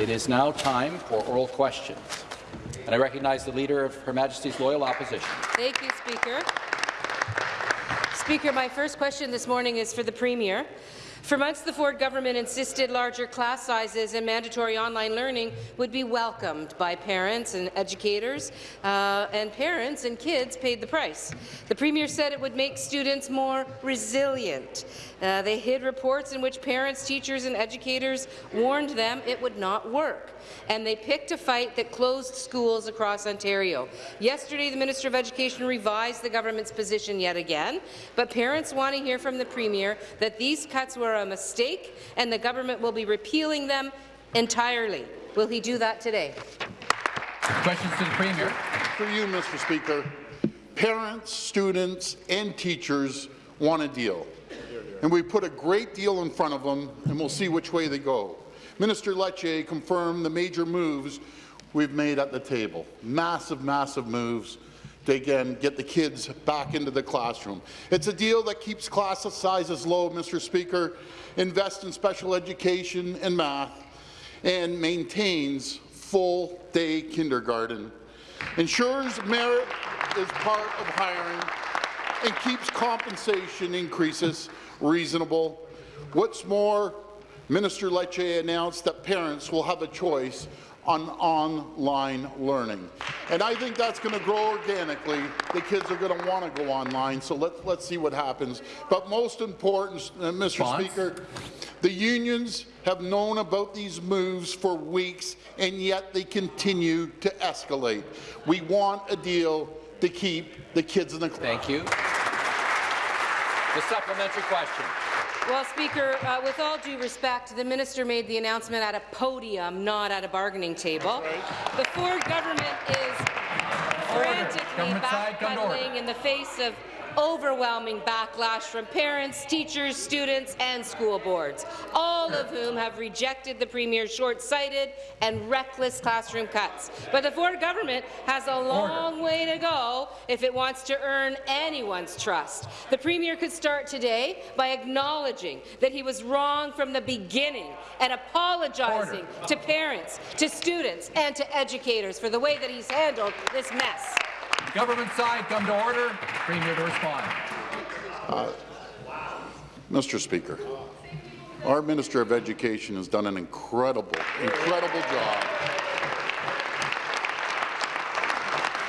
It is now time for oral questions. And I recognize the Leader of Her Majesty's Loyal Opposition. Thank you, Speaker. Speaker, my first question this morning is for the Premier. For months, the Ford government insisted larger class sizes and mandatory online learning would be welcomed by parents and educators, uh, and parents and kids paid the price. The Premier said it would make students more resilient. Uh, they hid reports in which parents, teachers and educators warned them it would not work, and they picked a fight that closed schools across Ontario. Yesterday, the Minister of Education revised the government's position yet again, but parents want to hear from the Premier that these cuts were a mistake and the government will be repealing them entirely. Will he do that today? Questions to the Premier. For you, Mr. Speaker, parents, students and teachers want a deal. And we put a great deal in front of them, and we'll see which way they go. Minister Lecce confirmed the major moves we've made at the table. Massive, massive moves to again get the kids back into the classroom. It's a deal that keeps class sizes low, Mr. Speaker, invest in special education and math, and maintains full-day kindergarten, ensures merit is part of hiring, and keeps compensation increases reasonable. What's more, Minister Lecce announced that parents will have a choice on online learning. And I think that's going to grow organically. The kids are going to want to go online, so let's, let's see what happens. But most important, uh, Mr. Speaker, the unions have known about these moves for weeks, and yet they continue to escalate. We want a deal to keep the kids in the Thank you. The supplementary question. Well, Speaker, uh, with all due respect, the minister made the announcement at a podium, not at a bargaining table. The Ford government is frantically Government side, come to order. backpedaling in the face of overwhelming backlash from parents, teachers, students and school boards, all of whom have rejected the Premier's short-sighted and reckless classroom cuts. But the Ford government has a long way to go if it wants to earn anyone's trust. The Premier could start today by acknowledging that he was wrong from the beginning and apologizing to parents, to students and to educators for the way that he's handled this mess. Government side, come to order. Premier to respond. Uh, Mr. Speaker, our Minister of Education has done an incredible, incredible job.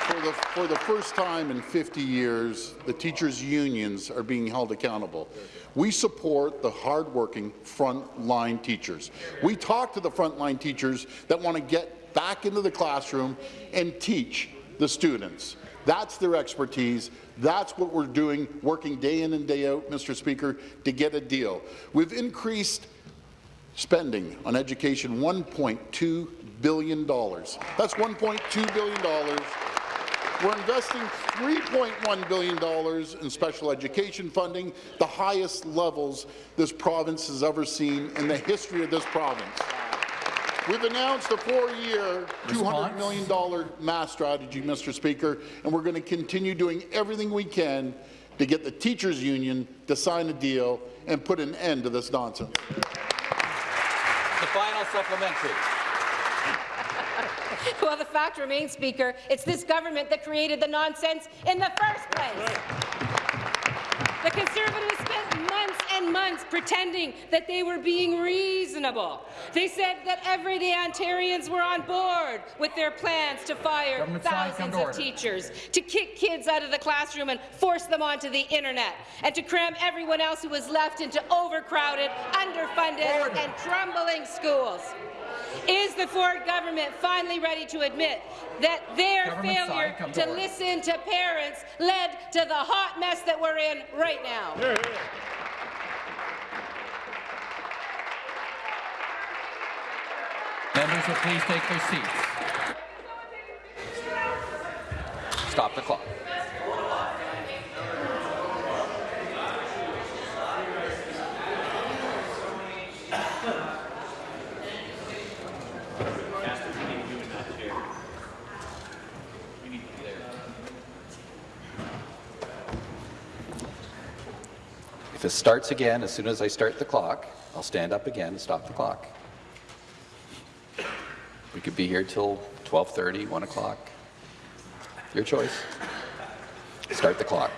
For the, for the first time in 50 years, the teachers' unions are being held accountable. We support the hardworking frontline teachers. We talk to the frontline teachers that want to get back into the classroom and teach the students. That's their expertise. That's what we're doing, working day in and day out, Mr. Speaker, to get a deal. We've increased spending on education $1.2 billion. That's $1.2 billion. We're investing $3.1 billion in special education funding, the highest levels this province has ever seen in the history of this province. We've announced a four-year, $200 million math strategy, Mr. Speaker, and we're going to continue doing everything we can to get the teachers' union to sign a deal and put an end to this nonsense. The final supplementary. Well, the fact remains, Speaker, it's this government that created the nonsense in the first place. The Conservatives spent months and months pretending that they were being reasonable. They said that everyday Ontarians were on board with their plans to fire Government thousands of teachers, to kick kids out of the classroom and force them onto the internet, and to cram everyone else who was left into overcrowded, underfunded Order. and crumbling schools. Is the Ford government finally ready to admit that their Government failure come to to listen to parents led to the hot mess that we're in right now? Members will please take their seats. Stop the clock. If it starts again, as soon as I start the clock, I'll stand up again and stop the clock. We could be here till 12:30, 1 o'clock. Your choice. Start the clock.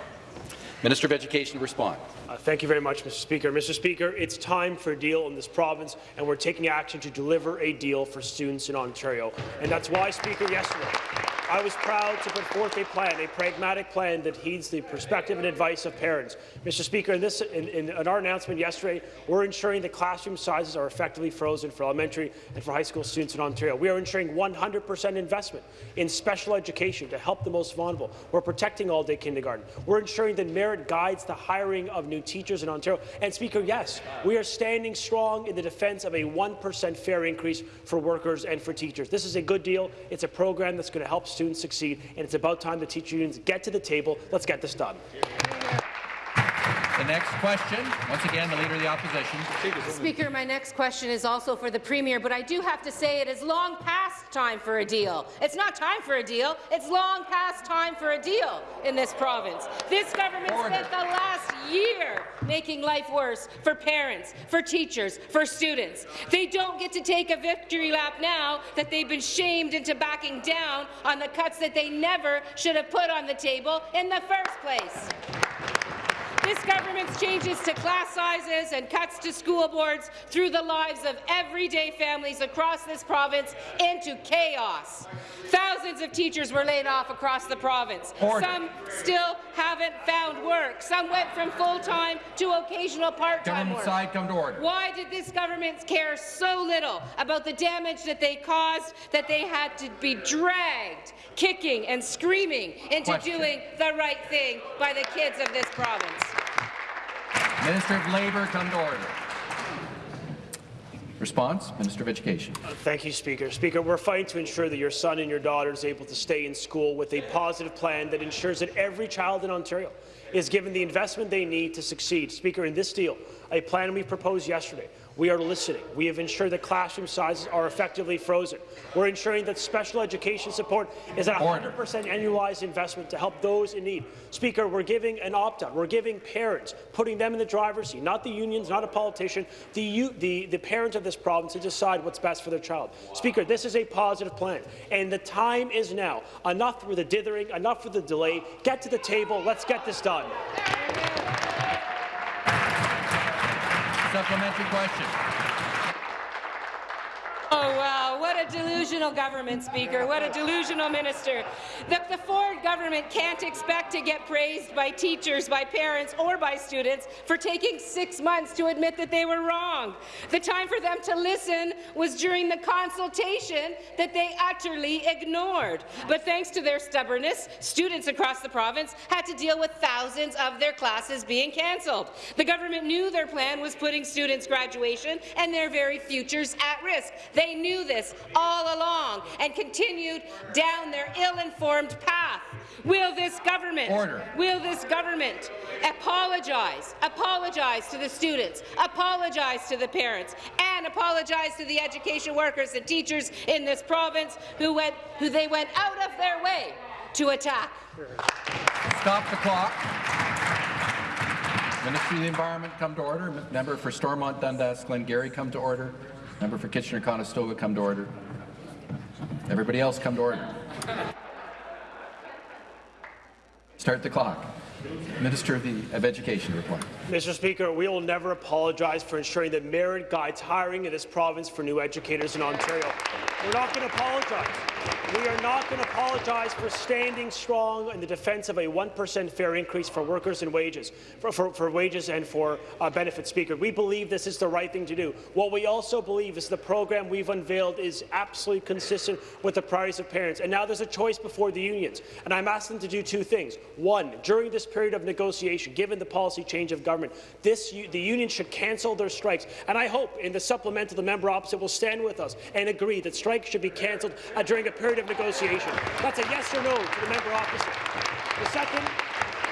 Minister of Education, respond. Uh, Thank you very much, Mr. Speaker. Mr. Speaker, it's time for a deal in this province, and we're taking action to deliver a deal for students in Ontario. And that's why, Speaker, yesterday, I was proud to put forth a plan, a pragmatic plan that heeds the perspective and advice of parents. Mr. Speaker, in, this, in, in, in our announcement yesterday, we're ensuring that classroom sizes are effectively frozen for elementary and for high school students in Ontario. We are ensuring 100% investment in special education to help the most vulnerable. We're protecting all-day kindergarten. We're ensuring that merit guides the hiring of new teachers in Ontario. And Speaker, yes, we are standing strong in the defence of a 1% fair increase for workers and for teachers. This is a good deal. It's a program that's going to help students succeed, and it's about time the teacher unions get to the table. Let's get this done. The next question, once again, the Leader of the Opposition. Speaker, my next question is also for the Premier, but I do have to say it is long past time for a deal. It's not time for a deal, it's long past time for a deal in this province. This government Order. spent the last year making life worse for parents, for teachers, for students. They don't get to take a victory lap now that they've been shamed into backing down on the cuts that they never should have put on the table in the first place. This government's changes to class sizes and cuts to school boards threw the lives of everyday families across this province into chaos. Thousands of teachers were laid off across the province. Order. Some still haven't found work. Some went from full-time to occasional part-time work. side, come to order. Why did this government care so little about the damage that they caused that they had to be dragged, kicking and screaming into Question. doing the right thing by the kids of this province? Minister of Labour, come to order. Response, Minister of Education. Uh, thank you, Speaker. Speaker, we're fighting to ensure that your son and your daughter is able to stay in school with a positive plan that ensures that every child in Ontario is given the investment they need to succeed. Speaker, in this deal, a plan we proposed yesterday, we are listening. We have ensured that classroom sizes are effectively frozen. We're ensuring that special education support is at 100% annualized investment to help those in need. Speaker, we're giving an opt-out. We're giving parents, putting them in the driver's seat, not the unions, not a politician, the, the, the parents of this province to decide what's best for their child. Speaker, this is a positive plan, and the time is now. Enough with the dithering, enough with the delay. Get to the table. Let's get this done. Supplementary question. Oh, wow, what a delusional government, Speaker. What a delusional minister. The, the Ford government can't expect to get praised by teachers, by parents, or by students for taking six months to admit that they were wrong. The time for them to listen was during the consultation that they utterly ignored. But thanks to their stubbornness, students across the province had to deal with thousands of their classes being cancelled. The government knew their plan was putting students' graduation and their very futures at risk. They knew this all along and continued down their ill-informed path. Will this government, Order. will this government apologize, apologize to the students, apologize to the parents, and apologize to the education workers and teachers in this province who went, who they went out of their way to attack? Stop the clock. Ministry of the Environment, come to order. Member for Stormont Dundas Glengarry, come to order. Member for Kitchener-Conestoga, come to order. Everybody else, come to order. Start the clock. Minister of, the, of Education, report. Mr. Speaker, we will never apologize for ensuring that merit guides hiring in this province for new educators in Ontario. We're not going to apologize. We are not going to apologize for standing strong in the defence of a 1% fair increase for workers and wages, for, for, for wages and for uh, benefits. Speaker, we believe this is the right thing to do. What we also believe is the program we've unveiled is absolutely consistent with the priorities of parents. And now there's a choice before the unions, and I'm asking them to do two things. One, during this period of negotiation, given the policy change of government, this the union should cancel their strikes. And I hope in the supplemental, the member opposite will stand with us and agree that strikes should be cancelled uh, during a period of negotiation. That's a yes or no to the member opposite. The second,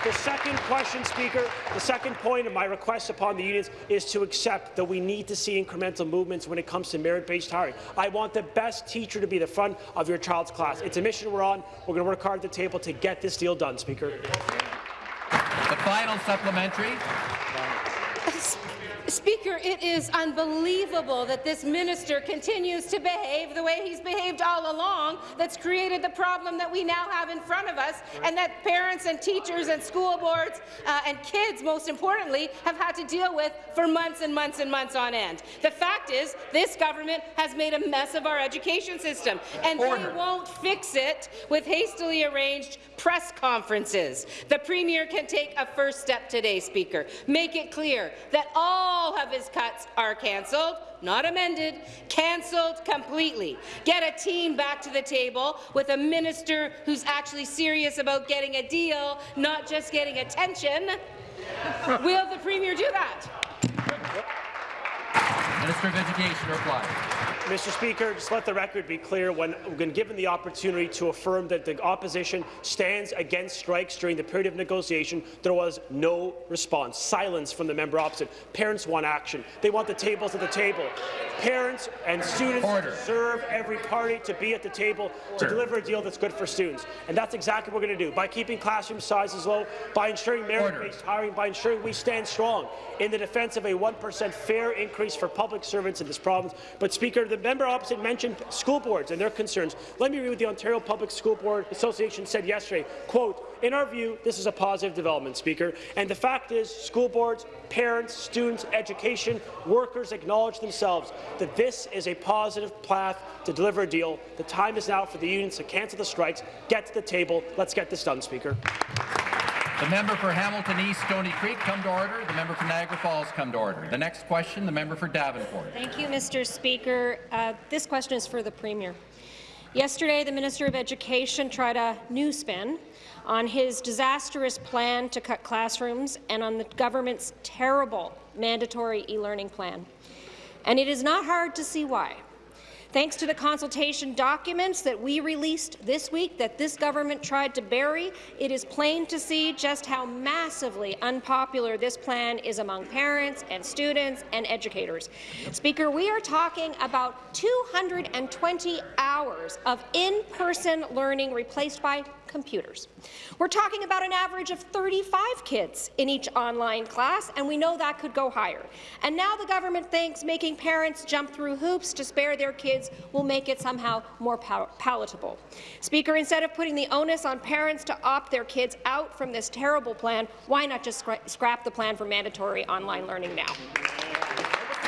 the second question, Speaker, the second point of my request upon the unions is to accept that we need to see incremental movements when it comes to merit-based hiring. I want the best teacher to be the front of your child's class. It's a mission we're on. We're going to work hard at the table to get this deal done, Speaker. Final supplementary. Speaker, it is unbelievable that this minister continues to behave the way he's behaved all along that's created the problem that we now have in front of us and that parents and teachers and school boards uh, and kids, most importantly, have had to deal with for months and months and months on end. The fact is, this government has made a mess of our education system, and Order. they won't fix it with hastily arranged press conferences. The Premier can take a first step today, Speaker. Make it clear that all of his cuts are cancelled, not amended, cancelled completely. Get a team back to the table with a minister who's actually serious about getting a deal, not just getting attention. Will the Premier do that? Minister of Education reply. Mr. Speaker, just let the record be clear. When, when given the opportunity to affirm that the opposition stands against strikes during the period of negotiation, there was no response. Silence from the member opposite. Parents want action. They want the tables at the table. Parents and students Order. deserve every party to be at the table to deliver a deal that's good for students. And that's exactly what we're going to do. By keeping classroom sizes low, by ensuring merit-based hiring, by ensuring we stand strong in the defence of a 1% fair increase for public servants in this province. But, Speaker, the member opposite mentioned school boards and their concerns. Let me read what the Ontario Public School Board Association said yesterday. Quote, in our view, this is a positive development, Speaker. And the fact is, school boards, parents, students, education, workers acknowledge themselves that this is a positive path to deliver a deal. The time is now for the unions to cancel the strikes, get to the table. Let's get this done, Speaker. The member for Hamilton East, Stony Creek, come to order. The member for Niagara Falls, come to order. The next question, the member for Davenport. Thank you, Mr. Speaker. Uh, this question is for the Premier. Yesterday, the Minister of Education tried a new spin on his disastrous plan to cut classrooms and on the government's terrible mandatory e-learning plan. And it is not hard to see why. Thanks to the consultation documents that we released this week that this government tried to bury, it is plain to see just how massively unpopular this plan is among parents and students and educators. Speaker, we are talking about 220 hours of in-person learning replaced by computers. We're talking about an average of 35 kids in each online class, and we know that could go higher. And now the government thinks making parents jump through hoops to spare their kids will make it somehow more pal palatable. Speaker, instead of putting the onus on parents to opt their kids out from this terrible plan, why not just scra scrap the plan for mandatory online learning now?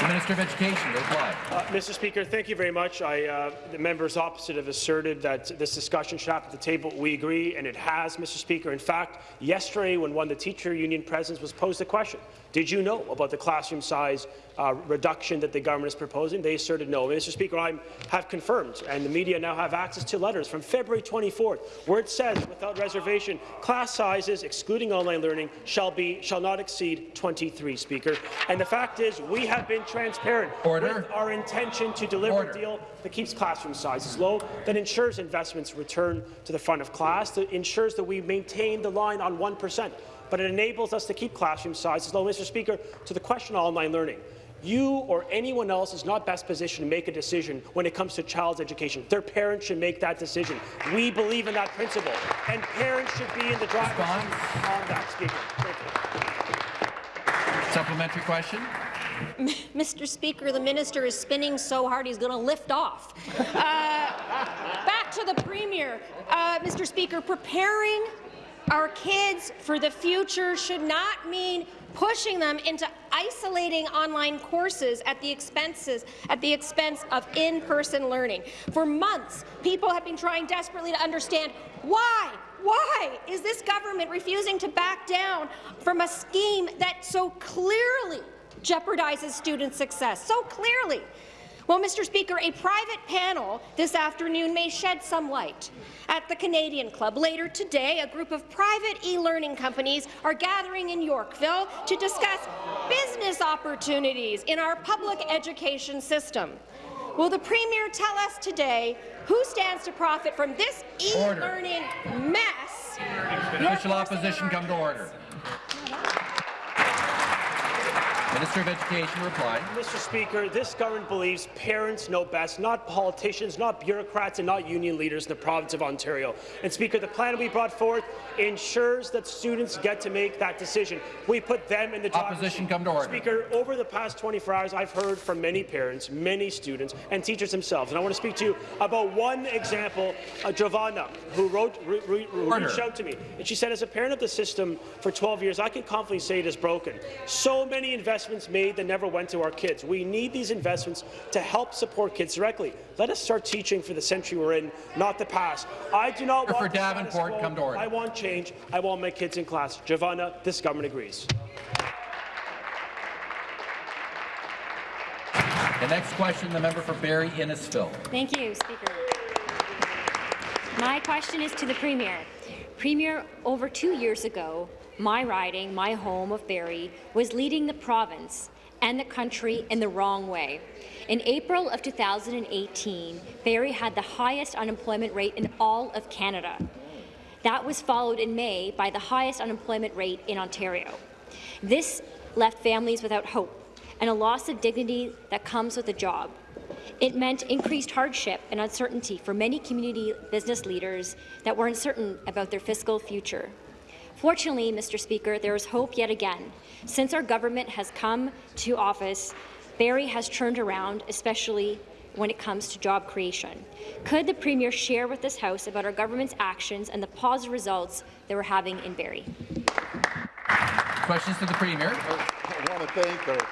The Minister of Education reply. Uh, Mr. Speaker, thank you very much. I, uh, the members opposite have asserted that this discussion should happen at the table. We agree, and it has, Mr. Speaker. In fact, yesterday, when one of the teacher union presidents was posed the question, did you know about the classroom size uh, reduction that the government is proposing? They asserted no. Mr. Speaker, I have confirmed, and the media now have access to letters from February 24th, where it says, without reservation, class sizes, excluding online learning, shall be shall not exceed 23. Speaker, and the fact is, we have been transparent Order. with our intention to deliver Order. a deal that keeps classroom sizes low, that ensures investments return to the front of class, that ensures that we maintain the line on 1 percent but it enables us to keep classroom sizes low. Mr. Speaker, to the question on online learning, you or anyone else is not best positioned to make a decision when it comes to child's education. Their parents should make that decision. We believe in that principle, and parents should be in the driver's seat on that, Speaker. Thank you. Supplementary question. Mr. Speaker, the minister is spinning so hard he's going to lift off. Uh, back to the Premier. Uh, Mr. Speaker, preparing our kids for the future should not mean pushing them into isolating online courses at the expenses at the expense of in-person learning. For months, people have been trying desperately to understand why why is this government refusing to back down from a scheme that so clearly jeopardizes student success, so clearly? Well, Mr. Speaker, a private panel this afternoon may shed some light. At the Canadian Club later today, a group of private e-learning companies are gathering in Yorkville to discuss business opportunities in our public education system. Will the Premier tell us today who stands to profit from this e-learning mess? Official opposition come to order. Minister of Education reply. Mr. Speaker, this government believes parents know best, not politicians, not bureaucrats, and not union leaders in the province of Ontario. And Speaker, the plan we brought forth ensures that students get to make that decision. We put them in the Opposition come to order. Speaker, over the past 24 hours, I've heard from many parents, many students, and teachers themselves. And I want to speak to you about one example, uh, Giovanna, who wrote, re, re, who reached out to me. And she said, as a parent of the system for 12 years, I can confidently say it is broken. So many investments made that never went to our kids. We need these investments to help support kids directly. Let us start teaching for the century we're in, not the past. I do not Order want for Davenport, quo. come to order. I want change. I want my kids in class. Giovanna, this government agrees. The next question, the member for Barrie Innisfil. Thank you, Speaker. My question is to the Premier. Premier, over two years ago, my riding, my home of Barrie, was leading the province and the country in the wrong way. In April of 2018, Barrie had the highest unemployment rate in all of Canada. That was followed in May by the highest unemployment rate in Ontario. This left families without hope and a loss of dignity that comes with a job. It meant increased hardship and uncertainty for many community business leaders that were uncertain about their fiscal future. Fortunately, Mr. Speaker, there is hope yet again. Since our government has come to office, Barrie has turned around, especially when it comes to job creation. Could the Premier share with this House about our government's actions and the positive results that we're having in Barrie? Questions to the Premier. I want to thank our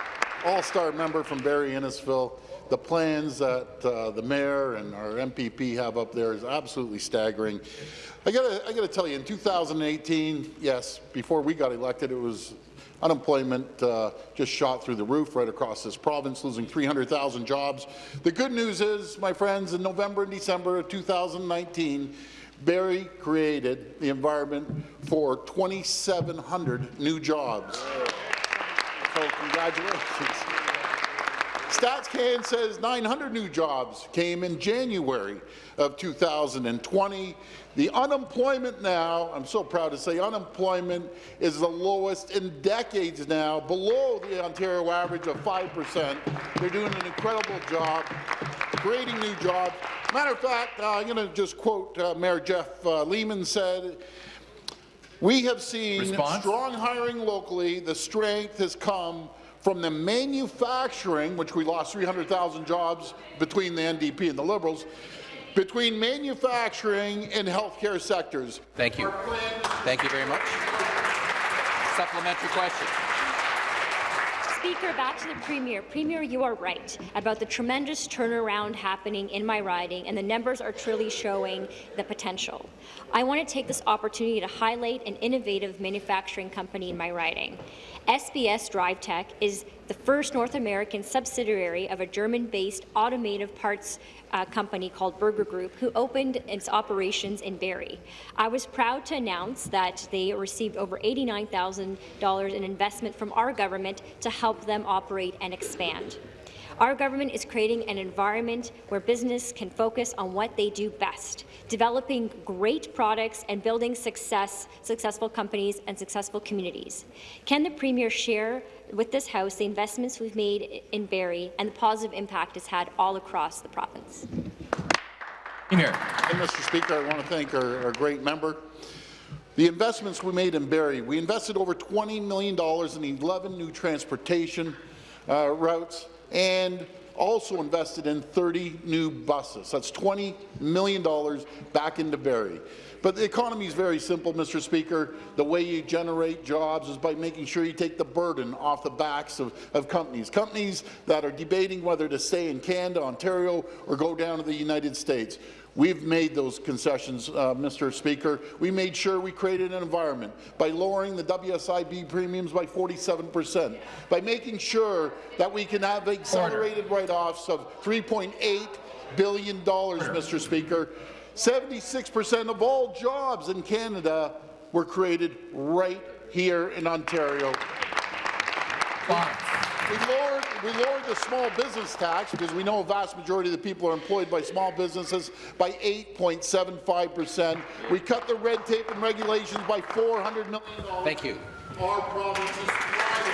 all-star member from Barrie Innisfil. The plans that uh, the mayor and our MPP have up there is absolutely staggering. I got I to tell you, in 2018, yes, before we got elected, it was unemployment uh, just shot through the roof right across this province, losing 300,000 jobs. The good news is, my friends, in November and December of 2019, Barrie created the environment for 2,700 new jobs. So congratulations. StatsCan says 900 new jobs came in January of 2020. The unemployment now, I'm so proud to say, unemployment is the lowest in decades now, below the Ontario average of 5%. They're doing an incredible job creating new jobs. Matter of fact, uh, I'm going to just quote uh, Mayor Jeff uh, Lehman said, we have seen Response? strong hiring locally. The strength has come from the manufacturing, which we lost 300,000 jobs between the NDP and the Liberals, between manufacturing and healthcare sectors. Thank you. Thank you very much. Supplementary question. Speaker, back to the Premier. Premier, you are right about the tremendous turnaround happening in my riding, and the numbers are truly showing the potential. I want to take this opportunity to highlight an innovative manufacturing company in my riding. SBS DriveTech is the first North American subsidiary of a German-based automotive parts uh, company called Berger Group, who opened its operations in Barrie. I was proud to announce that they received over $89,000 in investment from our government to help them operate and expand. Our government is creating an environment where business can focus on what they do best, developing great products and building success, successful companies and successful communities. Can the Premier share with this House the investments we've made in Barrie and the positive impact it's had all across the province? Premier. And Mr. Speaker, I want to thank our, our great member. The investments we made in Barrie, we invested over $20 million in 11 new transportation uh, routes and also invested in 30 new buses. That's $20 million back into Barrie. But the economy is very simple, Mr. Speaker. The way you generate jobs is by making sure you take the burden off the backs of, of companies. Companies that are debating whether to stay in Canada, Ontario, or go down to the United States. We've made those concessions, uh, Mr. Speaker. We made sure we created an environment by lowering the WSIB premiums by 47 percent, by making sure that we can have accelerated write-offs of $3.8 billion, Mr. Speaker. 76 percent of all jobs in Canada were created right here in Ontario. Fine. We lowered, we lowered the small business tax because we know a vast majority of the people are employed by small businesses by 8.75 percent. We cut the red tape and regulations by $400 million. Thank you. Our province is thriving.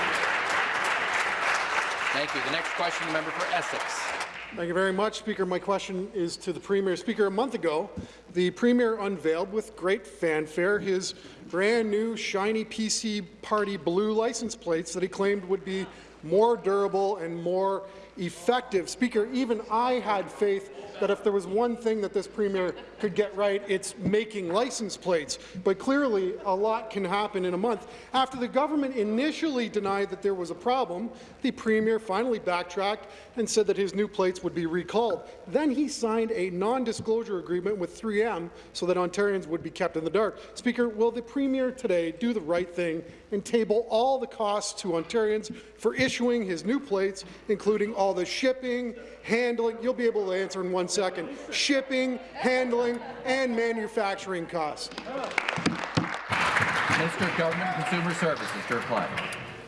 Thank you. The next question, the member for Essex. Thank you very much, Speaker. My question is to the Premier. Speaker, a month ago, the Premier unveiled with great fanfare his brand new shiny PC Party blue license plates that he claimed would be more durable and more effective. Speaker, even I had faith that if there was one thing that this Premier could get right, it's making license plates. But clearly, a lot can happen in a month. After the government initially denied that there was a problem, the Premier finally backtracked and said that his new plates would be recalled. Then he signed a non-disclosure agreement with 3M so that Ontarians would be kept in the dark. Speaker, will the Premier today do the right thing and table all the costs to Ontarians for issuing his new plates, including all the shipping, handling, you'll be able to answer in one second, shipping, handling, and manufacturing costs. Minister of Government and Consumer Services to reply.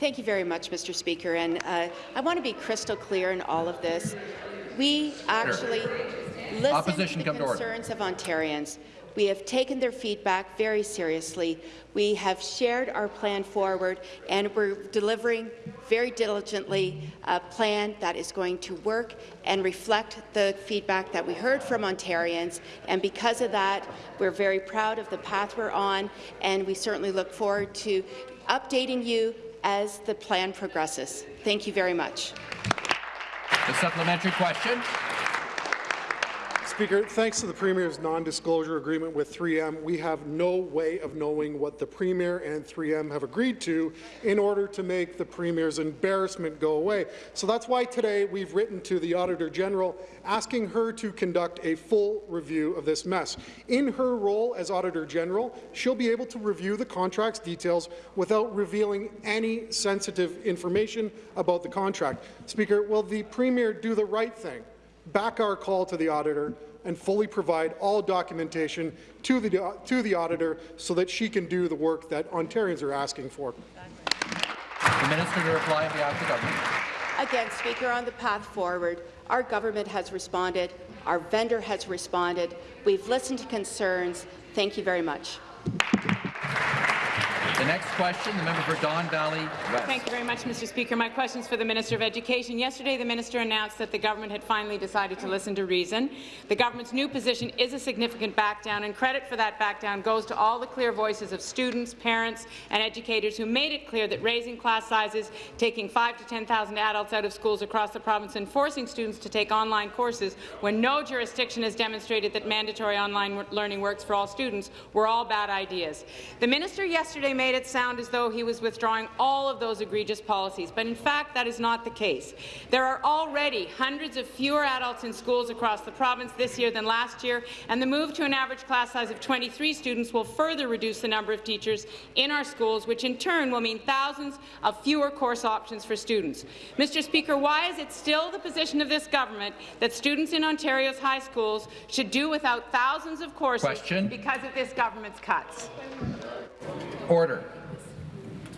Thank you very much, Mr. Speaker. And uh, I want to be crystal clear in all of this. We actually listen Opposition to come the to concerns of Ontarians. We have taken their feedback very seriously. We have shared our plan forward, and we're delivering very diligently a plan that is going to work and reflect the feedback that we heard from Ontarians. And because of that, we're very proud of the path we're on, and we certainly look forward to updating you as the plan progresses. Thank you very much. The supplementary question. Speaker, thanks to the Premier's non-disclosure agreement with 3M, we have no way of knowing what the Premier and 3M have agreed to in order to make the Premier's embarrassment go away. So that's why today we've written to the Auditor General asking her to conduct a full review of this mess. In her role as Auditor General, she'll be able to review the contract's details without revealing any sensitive information about the contract. Speaker, will the Premier do the right thing? back our call to the auditor and fully provide all documentation to the, to the auditor so that she can do the work that Ontarians are asking for. The minister to reply on behalf of the government. Again, Speaker, on the path forward, our government has responded, our vendor has responded, we've listened to concerns. Thank you very much. Next question, the member for Don Valley West. Thank you very much, Mr. Speaker. My question is for the Minister of Education. Yesterday, the minister announced that the government had finally decided to listen to reason. The government's new position is a significant backdown, and credit for that backdown goes to all the clear voices of students, parents, and educators who made it clear that raising class sizes, taking 5 to 10,000 adults out of schools across the province, and forcing students to take online courses when no jurisdiction has demonstrated that mandatory online learning works for all students were all bad ideas. The minister yesterday made it sound as though he was withdrawing all of those egregious policies, but in fact that is not the case. There are already hundreds of fewer adults in schools across the province this year than last year, and the move to an average class size of 23 students will further reduce the number of teachers in our schools, which in turn will mean thousands of fewer course options for students. Mr. Speaker, why is it still the position of this government that students in Ontario's high schools should do without thousands of courses Question. because of this government's cuts? Order.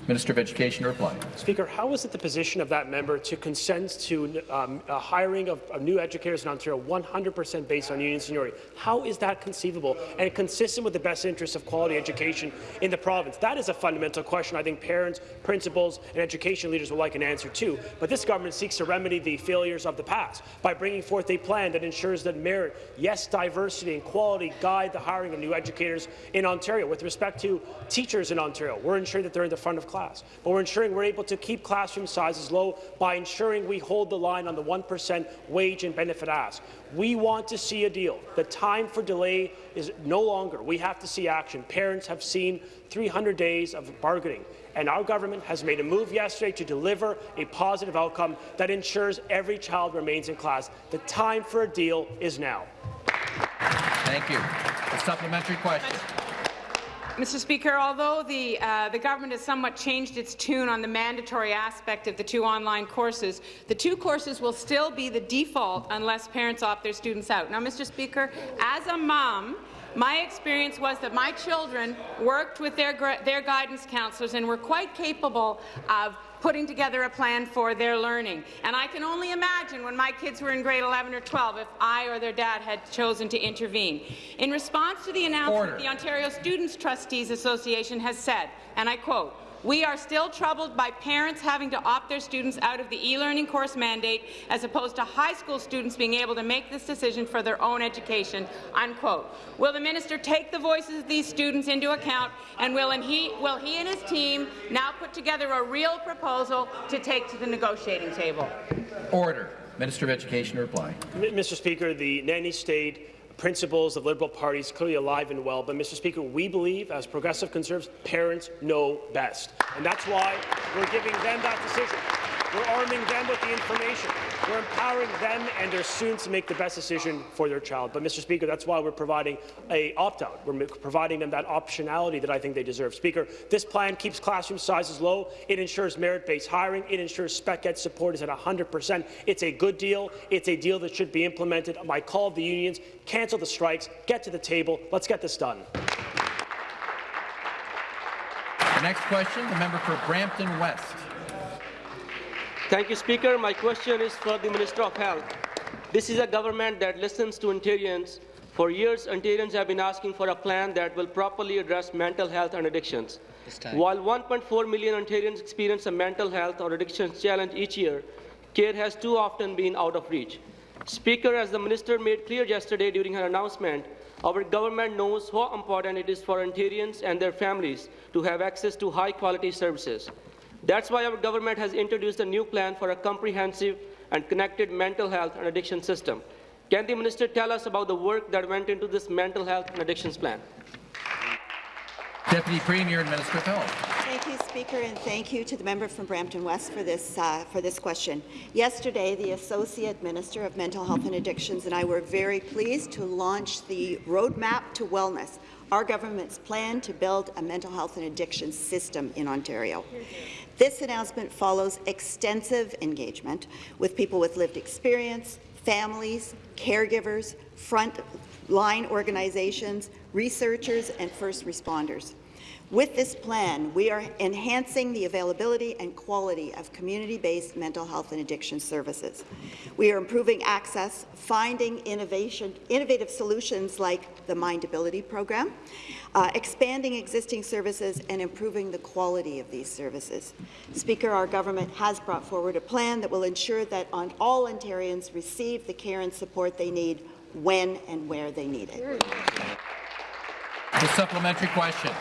Minister of Education to reply. Speaker, how is it the position of that member to consent to um, a hiring of, of new educators in Ontario 100% based on union seniority? How is that conceivable and consistent with the best interests of quality education in the province? That is a fundamental question I think parents, principals, and education leaders would like an answer to. But this government seeks to remedy the failures of the past by bringing forth a plan that ensures that merit, yes, diversity and quality guide the hiring of new educators in Ontario. With respect to teachers in Ontario, we're ensuring that they're in the front of class, but we're ensuring we're able to keep classroom sizes low by ensuring we hold the line on the 1% wage and benefit ask. We want to see a deal. The time for delay is no longer. We have to see action. Parents have seen 300 days of bargaining, and our government has made a move yesterday to deliver a positive outcome that ensures every child remains in class. The time for a deal is now. Thank you. A supplementary question. Mr. Speaker, although the, uh, the government has somewhat changed its tune on the mandatory aspect of the two online courses, the two courses will still be the default unless parents opt their students out. Now, Mr. Speaker, as a mom, my experience was that my children worked with their, their guidance counselors and were quite capable of putting together a plan for their learning. And I can only imagine when my kids were in grade 11 or 12 if I or their dad had chosen to intervene. In response to the announcement, Order. the Ontario Students Trustees Association has said, and I quote, We are still troubled by parents having to opt their students out of the e-learning course mandate as opposed to high school students being able to make this decision for their own education." Unquote. Will the minister take the voices of these students into account, and will he, will he and his team now put together a real proposal to take to the negotiating table? Order. Minister of Education to reply. M Mr. Speaker, the nanny state principles of Liberal Party is clearly alive and well, but Mr. Speaker, we believe, as progressive conservatives, parents know best, and that's why we're giving them that decision. We're arming them with the information. We're empowering them and their students to make the best decision for their child. But, Mr. Speaker, that's why we're providing a opt-out. We're providing them that optionality that I think they deserve. Speaker, this plan keeps classroom sizes low. It ensures merit-based hiring. It ensures spec ed support is at 100 percent. It's a good deal. It's a deal that should be implemented. My call of the unions, cancel the strikes, get to the table. Let's get this done. The next question, the member for Brampton West. Thank you, Speaker. My question is for the Minister of Health. This is a government that listens to Ontarians. For years, Ontarians have been asking for a plan that will properly address mental health and addictions. While 1.4 million Ontarians experience a mental health or addictions challenge each year, care has too often been out of reach. Speaker, as the Minister made clear yesterday during her announcement, our government knows how important it is for Ontarians and their families to have access to high-quality services. That's why our government has introduced a new plan for a comprehensive and connected mental health and addiction system. Can the minister tell us about the work that went into this mental health and addictions plan? Deputy Premier and Minister of Health. Thank you, Speaker, and thank you to the member from Brampton West for this, uh, for this question. Yesterday, the Associate Minister of Mental Health and Addictions and I were very pleased to launch the Roadmap to Wellness, our government's plan to build a mental health and addiction system in Ontario. This announcement follows extensive engagement with people with lived experience, families, caregivers, front-line organizations, researchers, and first responders. With this plan, we are enhancing the availability and quality of community-based mental health and addiction services. We are improving access, finding innovation, innovative solutions like the Mindability program, uh, expanding existing services and improving the quality of these services. Speaker, our government has brought forward a plan that will ensure that all Ontarians receive the care and support they need when and where they need it. The supplementary question.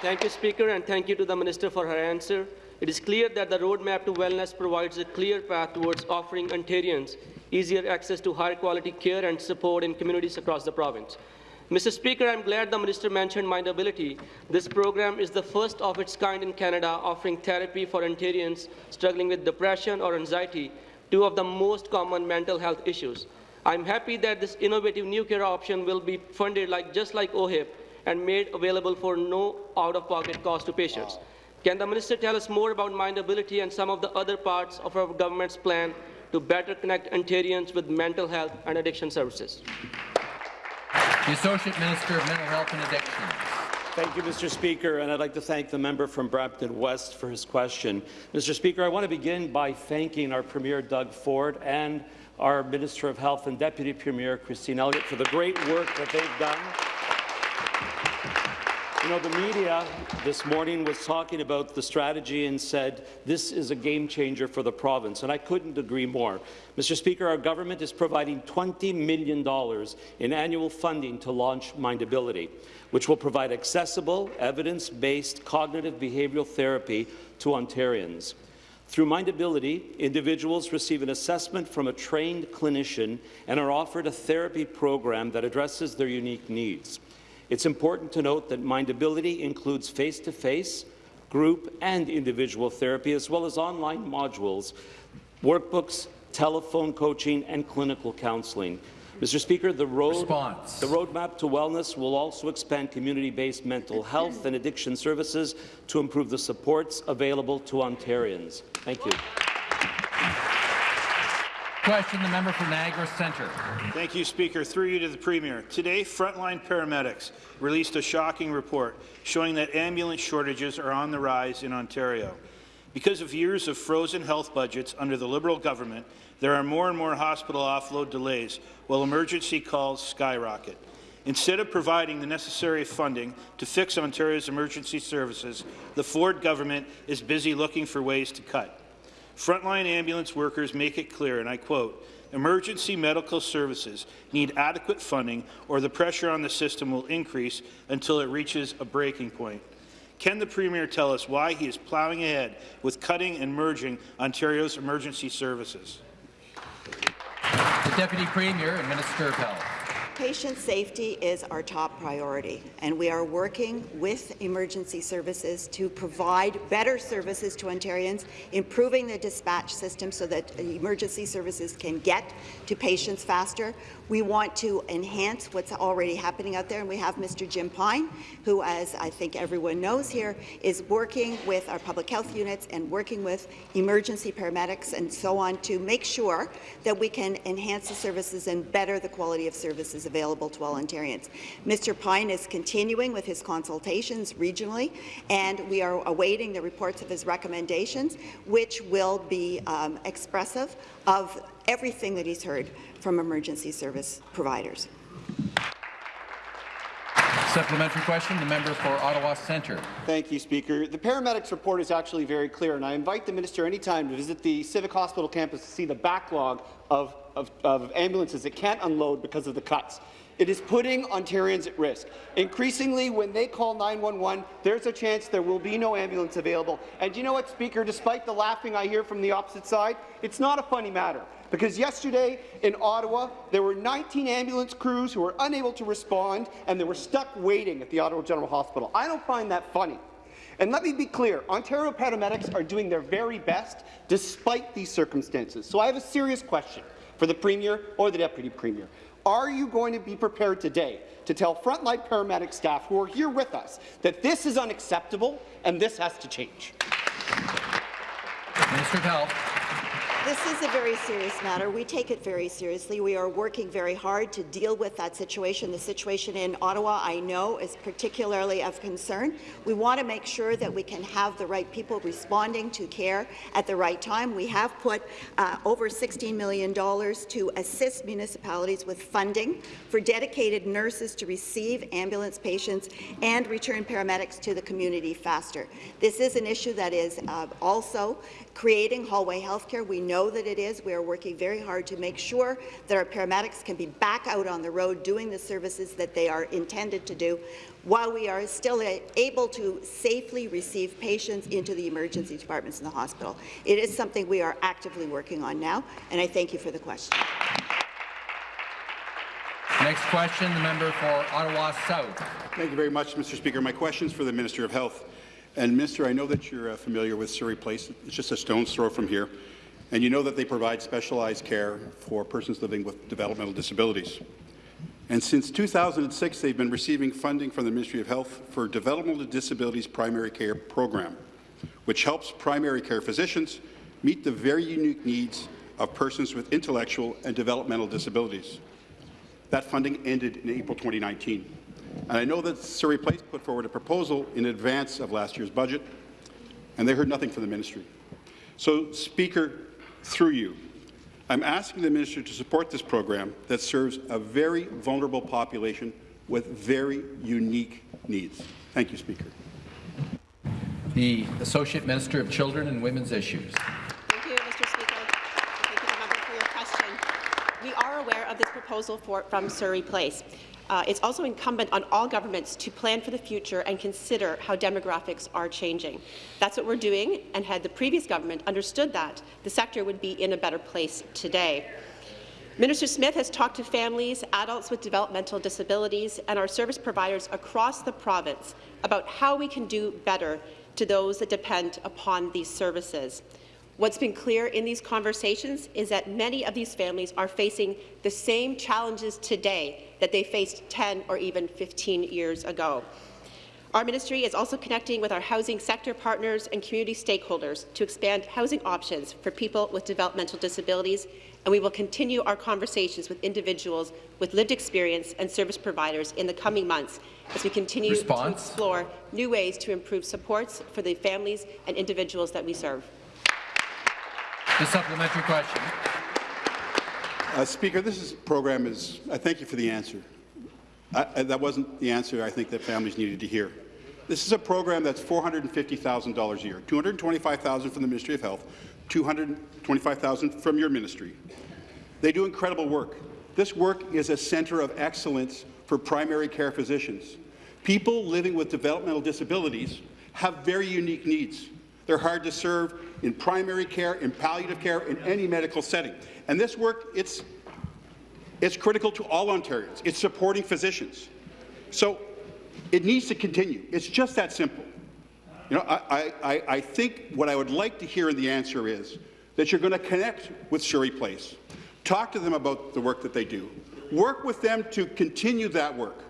Thank you, Speaker, and thank you to the Minister for her answer. It is clear that the roadmap to wellness provides a clear path towards offering Ontarians easier access to high-quality care and support in communities across the province. Mr. Speaker, I'm glad the Minister mentioned Mindability. This program is the first of its kind in Canada, offering therapy for Ontarians struggling with depression or anxiety, two of the most common mental health issues. I'm happy that this innovative new care option will be funded like, just like OHIP, and made available for no out-of-pocket cost to patients. Can the minister tell us more about Mindability and some of the other parts of our government's plan to better connect Ontarians with mental health and addiction services? The Associate Minister of Mental Health and Addictions. Thank you, Mr. Speaker, and I'd like to thank the member from Brampton West for his question. Mr. Speaker, I want to begin by thanking our Premier Doug Ford and our Minister of Health and Deputy Premier Christine Elliott for the great work that they've done you know, the media this morning was talking about the strategy and said this is a game changer for the province, and I couldn't agree more. Mr. Speaker, our government is providing $20 million in annual funding to launch Mindability, which will provide accessible, evidence-based cognitive behavioral therapy to Ontarians. Through Mindability, individuals receive an assessment from a trained clinician and are offered a therapy program that addresses their unique needs. It's important to note that Mindability includes face-to-face, -face, group and individual therapy, as well as online modules, workbooks, telephone coaching, and clinical counselling. Mr. Speaker, the, road, the roadmap to wellness will also expand community-based mental health and addiction services to improve the supports available to Ontarians. Thank you. Question, the member for Niagara Centre. Thank you, Speaker. Through you to the Premier. Today, frontline paramedics released a shocking report showing that ambulance shortages are on the rise in Ontario. Because of years of frozen health budgets under the Liberal government, there are more and more hospital offload delays, while emergency calls skyrocket. Instead of providing the necessary funding to fix Ontario's emergency services, the Ford government is busy looking for ways to cut. Frontline ambulance workers make it clear, and I quote, emergency medical services need adequate funding or the pressure on the system will increase until it reaches a breaking point. Can the Premier tell us why he is ploughing ahead with cutting and merging Ontario's emergency services? The Deputy Premier and Minister of Health. Patient safety is our top priority, and we are working with emergency services to provide better services to Ontarians, improving the dispatch system so that emergency services can get to patients faster. We want to enhance what's already happening out there, and we have Mr. Jim Pine, who, as I think everyone knows here, is working with our public health units and working with emergency paramedics and so on to make sure that we can enhance the services and better the quality of services available to all Ontarians. Mr. Pine is continuing with his consultations regionally, and we are awaiting the reports of his recommendations, which will be um, expressive of everything that he's heard from emergency service providers. Supplementary question, the member for Ottawa Centre. Thank you, Speaker. The paramedics report is actually very clear, and I invite the minister anytime to visit the Civic Hospital campus to see the backlog of, of, of ambulances that can't unload because of the cuts. It is putting Ontarians at risk. Increasingly, when they call 911, there's a chance there will be no ambulance available. And you know what, Speaker? Despite the laughing I hear from the opposite side, it's not a funny matter. Because yesterday in Ottawa, there were 19 ambulance crews who were unable to respond, and they were stuck waiting at the Ottawa General Hospital. I don't find that funny. And let me be clear, Ontario paramedics are doing their very best despite these circumstances. So I have a serious question for the Premier or the Deputy Premier. Are you going to be prepared today to tell frontline paramedic staff who are here with us that this is unacceptable and this has to change? Minister of Health. This is a very serious matter. We take it very seriously. We are working very hard to deal with that situation. The situation in Ottawa, I know, is particularly of concern. We want to make sure that we can have the right people responding to care at the right time. We have put uh, over $16 million to assist municipalities with funding for dedicated nurses to receive ambulance patients and return paramedics to the community faster. This is an issue that is uh, also creating hallway healthcare. We know that it is. We are working very hard to make sure that our paramedics can be back out on the road doing the services that they are intended to do while we are still able to safely receive patients into the emergency departments in the hospital. It is something we are actively working on now, and I thank you for the question. Next question, the member for Ottawa South. Thank you very much, Mr. Speaker. My question is for the Minister of Health. And, Minister, I know that you're uh, familiar with Surrey Place. It's just a stone's throw from here. And you know that they provide specialized care for persons living with developmental disabilities. And since 2006, they've been receiving funding from the Ministry of Health for Developmental Disabilities Primary Care Program, which helps primary care physicians meet the very unique needs of persons with intellectual and developmental disabilities. That funding ended in April 2019. And I know that Surrey Place put forward a proposal in advance of last year's budget, and they heard nothing from the ministry. So, Speaker, through you, I'm asking the minister to support this program that serves a very vulnerable population with very unique needs. Thank you, Speaker. The Associate Minister of Children and Women's Issues. Thank you, Mr. Speaker. Thank you, the member, for your question. We are aware of this proposal for, from Surrey Place uh, it's also incumbent on all governments to plan for the future and consider how demographics are changing. That's what we're doing, and had the previous government understood that, the sector would be in a better place today. Minister Smith has talked to families, adults with developmental disabilities, and our service providers across the province about how we can do better to those that depend upon these services. What's been clear in these conversations is that many of these families are facing the same challenges today that they faced 10 or even 15 years ago. Our ministry is also connecting with our housing sector partners and community stakeholders to expand housing options for people with developmental disabilities, and we will continue our conversations with individuals with lived experience and service providers in the coming months as we continue Response. to explore new ways to improve supports for the families and individuals that we serve. The supplementary question. Uh, Speaker, this is, program is, I thank you for the answer. I, I- that wasn't the answer I think that families needed to hear. This is a program that's $450,000 a year, 225,000 from the Ministry of Health, 225,000 from your ministry. They do incredible work. This work is a centre of excellence for primary care physicians. People living with developmental disabilities have very unique needs. They're hard to serve in primary care, in palliative care, in any medical setting. And this work, it's, it's critical to all Ontarians. It's supporting physicians. So it needs to continue. It's just that simple. You know, I, I, I think what I would like to hear in the answer is that you're going to connect with Surrey Place, talk to them about the work that they do, work with them to continue that work.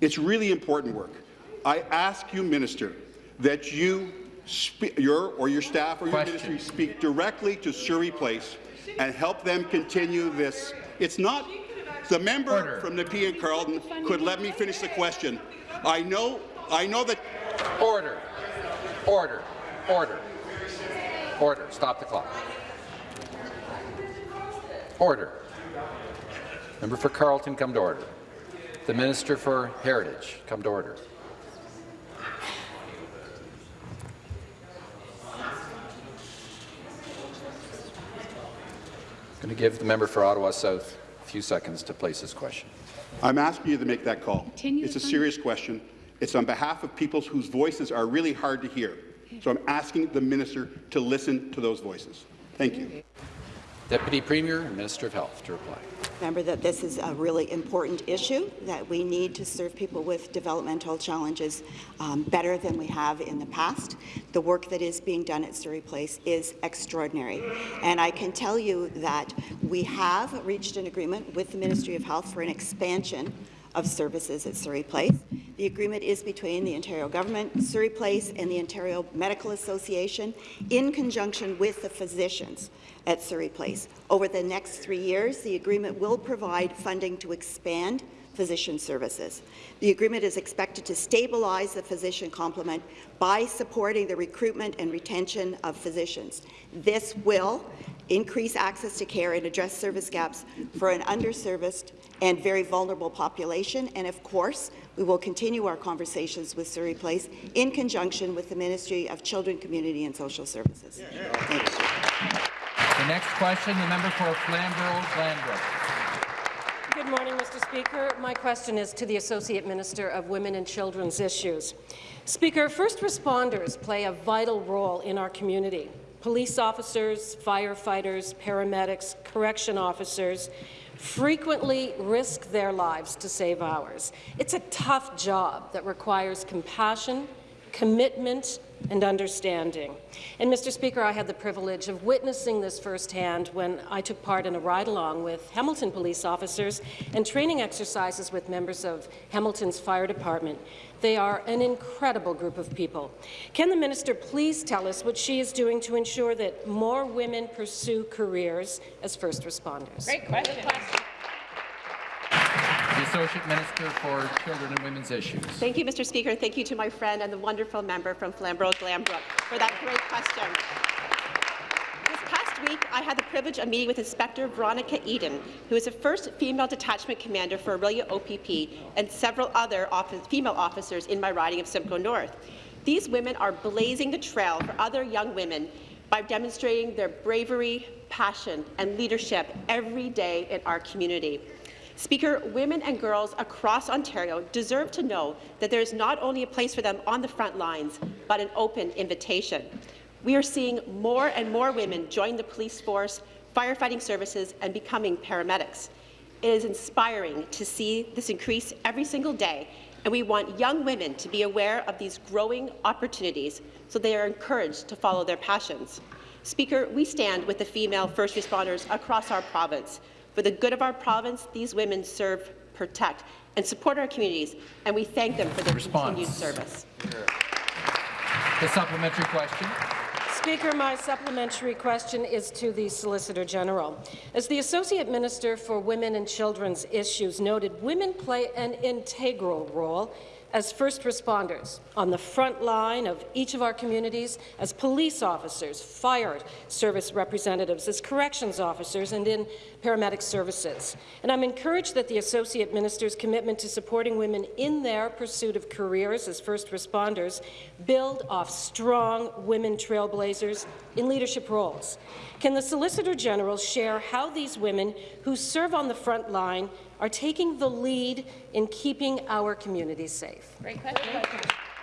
It's really important work. I ask you, Minister, that you, your or your staff or your Question. ministry speak directly to Surrey Place and help them continue this. It's not the member from Nepean Carleton could let me finish the question. I know, I know that. Order. Order. Order. Order. Stop the clock. Order. Member for Carleton, come to order. The Minister for Heritage, come to order. I'm going to give the member for Ottawa South a few seconds to place his question. I'm asking you to make that call. it's a serious question. It's on behalf of people whose voices are really hard to hear. So I'm asking the minister to listen to those voices. Thank you. Deputy Premier and Minister of Health to reply. Remember that this is a really important issue, that we need to serve people with developmental challenges um, better than we have in the past. The work that is being done at Surrey Place is extraordinary. And I can tell you that we have reached an agreement with the Ministry of Health for an expansion of services at Surrey Place. The agreement is between the Ontario Government, Surrey Place, and the Ontario Medical Association in conjunction with the physicians at Surrey Place. Over the next three years, the agreement will provide funding to expand physician services. The agreement is expected to stabilize the physician complement by supporting the recruitment and retention of physicians. This will increase access to care and address service gaps for an underserviced and very vulnerable population. And of course, we will continue our conversations with Surrey Place in conjunction with the Ministry of Children, Community and Social Services. The next question, the member for Flamborough Glanbrook. Good morning, Mr. Speaker. My question is to the Associate Minister of Women and Children's Issues. Speaker, first responders play a vital role in our community. Police officers, firefighters, paramedics, correction officers frequently risk their lives to save ours. It's a tough job that requires compassion, commitment, and understanding. And, Mr. Speaker, I had the privilege of witnessing this firsthand when I took part in a ride-along with Hamilton police officers and training exercises with members of Hamilton's fire department. They are an incredible group of people. Can the minister please tell us what she is doing to ensure that more women pursue careers as first responders? Great question. The Associate Minister for Children and Women's Issues. Thank you, Mr. Speaker. Thank you to my friend and the wonderful member from Flamborough Glanbrook for that great question. Week, I had the privilege of meeting with Inspector Veronica Eaton, who is the first female detachment commander for Orillia OPP, and several other office, female officers in my riding of Simcoe North. These women are blazing the trail for other young women by demonstrating their bravery, passion, and leadership every day in our community. Speaker, women and girls across Ontario deserve to know that there is not only a place for them on the front lines, but an open invitation. We are seeing more and more women join the police force, firefighting services, and becoming paramedics. It is inspiring to see this increase every single day, and we want young women to be aware of these growing opportunities so they are encouraged to follow their passions. Speaker, we stand with the female first responders across our province. For the good of our province, these women serve, protect, and support our communities, and we thank them for their Response. continued service. The supplementary question. Speaker, my supplementary question is to the Solicitor General. As the Associate Minister for Women and Children's Issues noted, women play an integral role as first responders on the front line of each of our communities, as police officers, fire service representatives, as corrections officers, and in paramedic services. And I'm encouraged that the Associate Minister's commitment to supporting women in their pursuit of careers as first responders build off strong women trailblazers in leadership roles. Can the Solicitor General share how these women who serve on the front line are taking the lead in keeping our communities safe? Great question.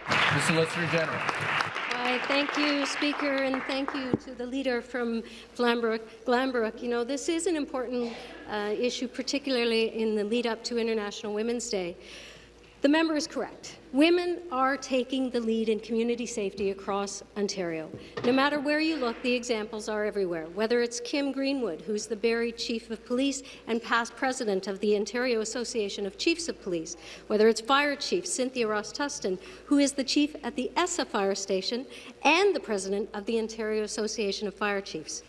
The Solicitor General. Why, thank you, Speaker, and thank you to the leader from Glanbrook. Glanbrook. You know, this is an important uh, issue, particularly in the lead up to International Women's Day. The member is correct. Women are taking the lead in community safety across Ontario. No matter where you look, the examples are everywhere, whether it's Kim Greenwood, who's the Barrie Chief of Police and past president of the Ontario Association of Chiefs of Police, whether it's Fire Chief Cynthia Ross-Tustin, who is the chief at the ESSA Fire Station and the president of the Ontario Association of Fire Chiefs.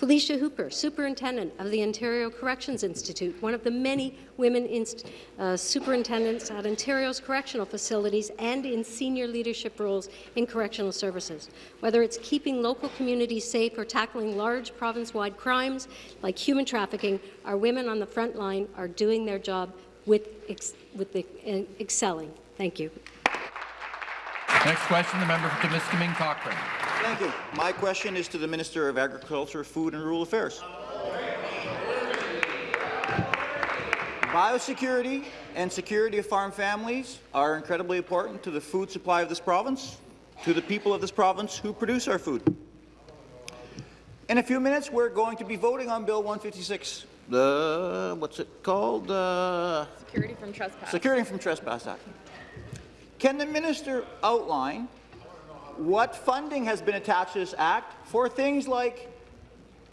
Felicia Hooper, Superintendent of the Ontario Corrections Institute, one of the many women uh, superintendents at Ontario's correctional facilities and in senior leadership roles in correctional services. Whether it's keeping local communities safe or tackling large province-wide crimes like human trafficking, our women on the front line are doing their job with, ex with the, uh, excelling. Thank you. Next question, the member for Timiskaming Cochrane. Thank you. My question is to the Minister of Agriculture, Food and Rural Affairs. Biosecurity and security of farm families are incredibly important to the food supply of this province, to the people of this province who produce our food. In a few minutes, we're going to be voting on Bill 156. The what's it called? Uh, Security from Trespass. Security from Trespass Act. Can the minister outline what funding has been attached to this act for things like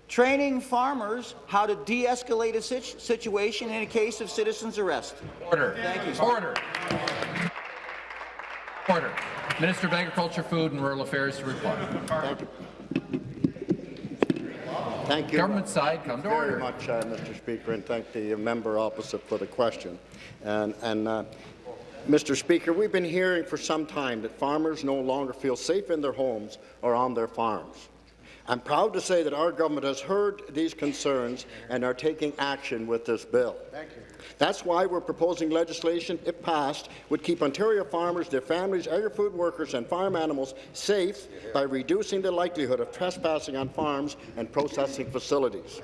training farmers how to de-escalate a situation in a case of citizen's arrest. Order. Thank you. Order. Order. Minister of Agriculture, Food and Rural Affairs to reply. Thank you. Thank you. Government side, come to order. very order. much, uh, Mr. Speaker, and thank the member opposite for the question. And, and uh, Mr. Speaker, we've been hearing for some time that farmers no longer feel safe in their homes or on their farms. I'm proud to say that our government has heard these concerns and are taking action with this bill. Thank you. That's why we're proposing legislation, if passed, would keep Ontario farmers, their families, agri-food workers and farm animals safe by reducing the likelihood of trespassing on farms and processing facilities.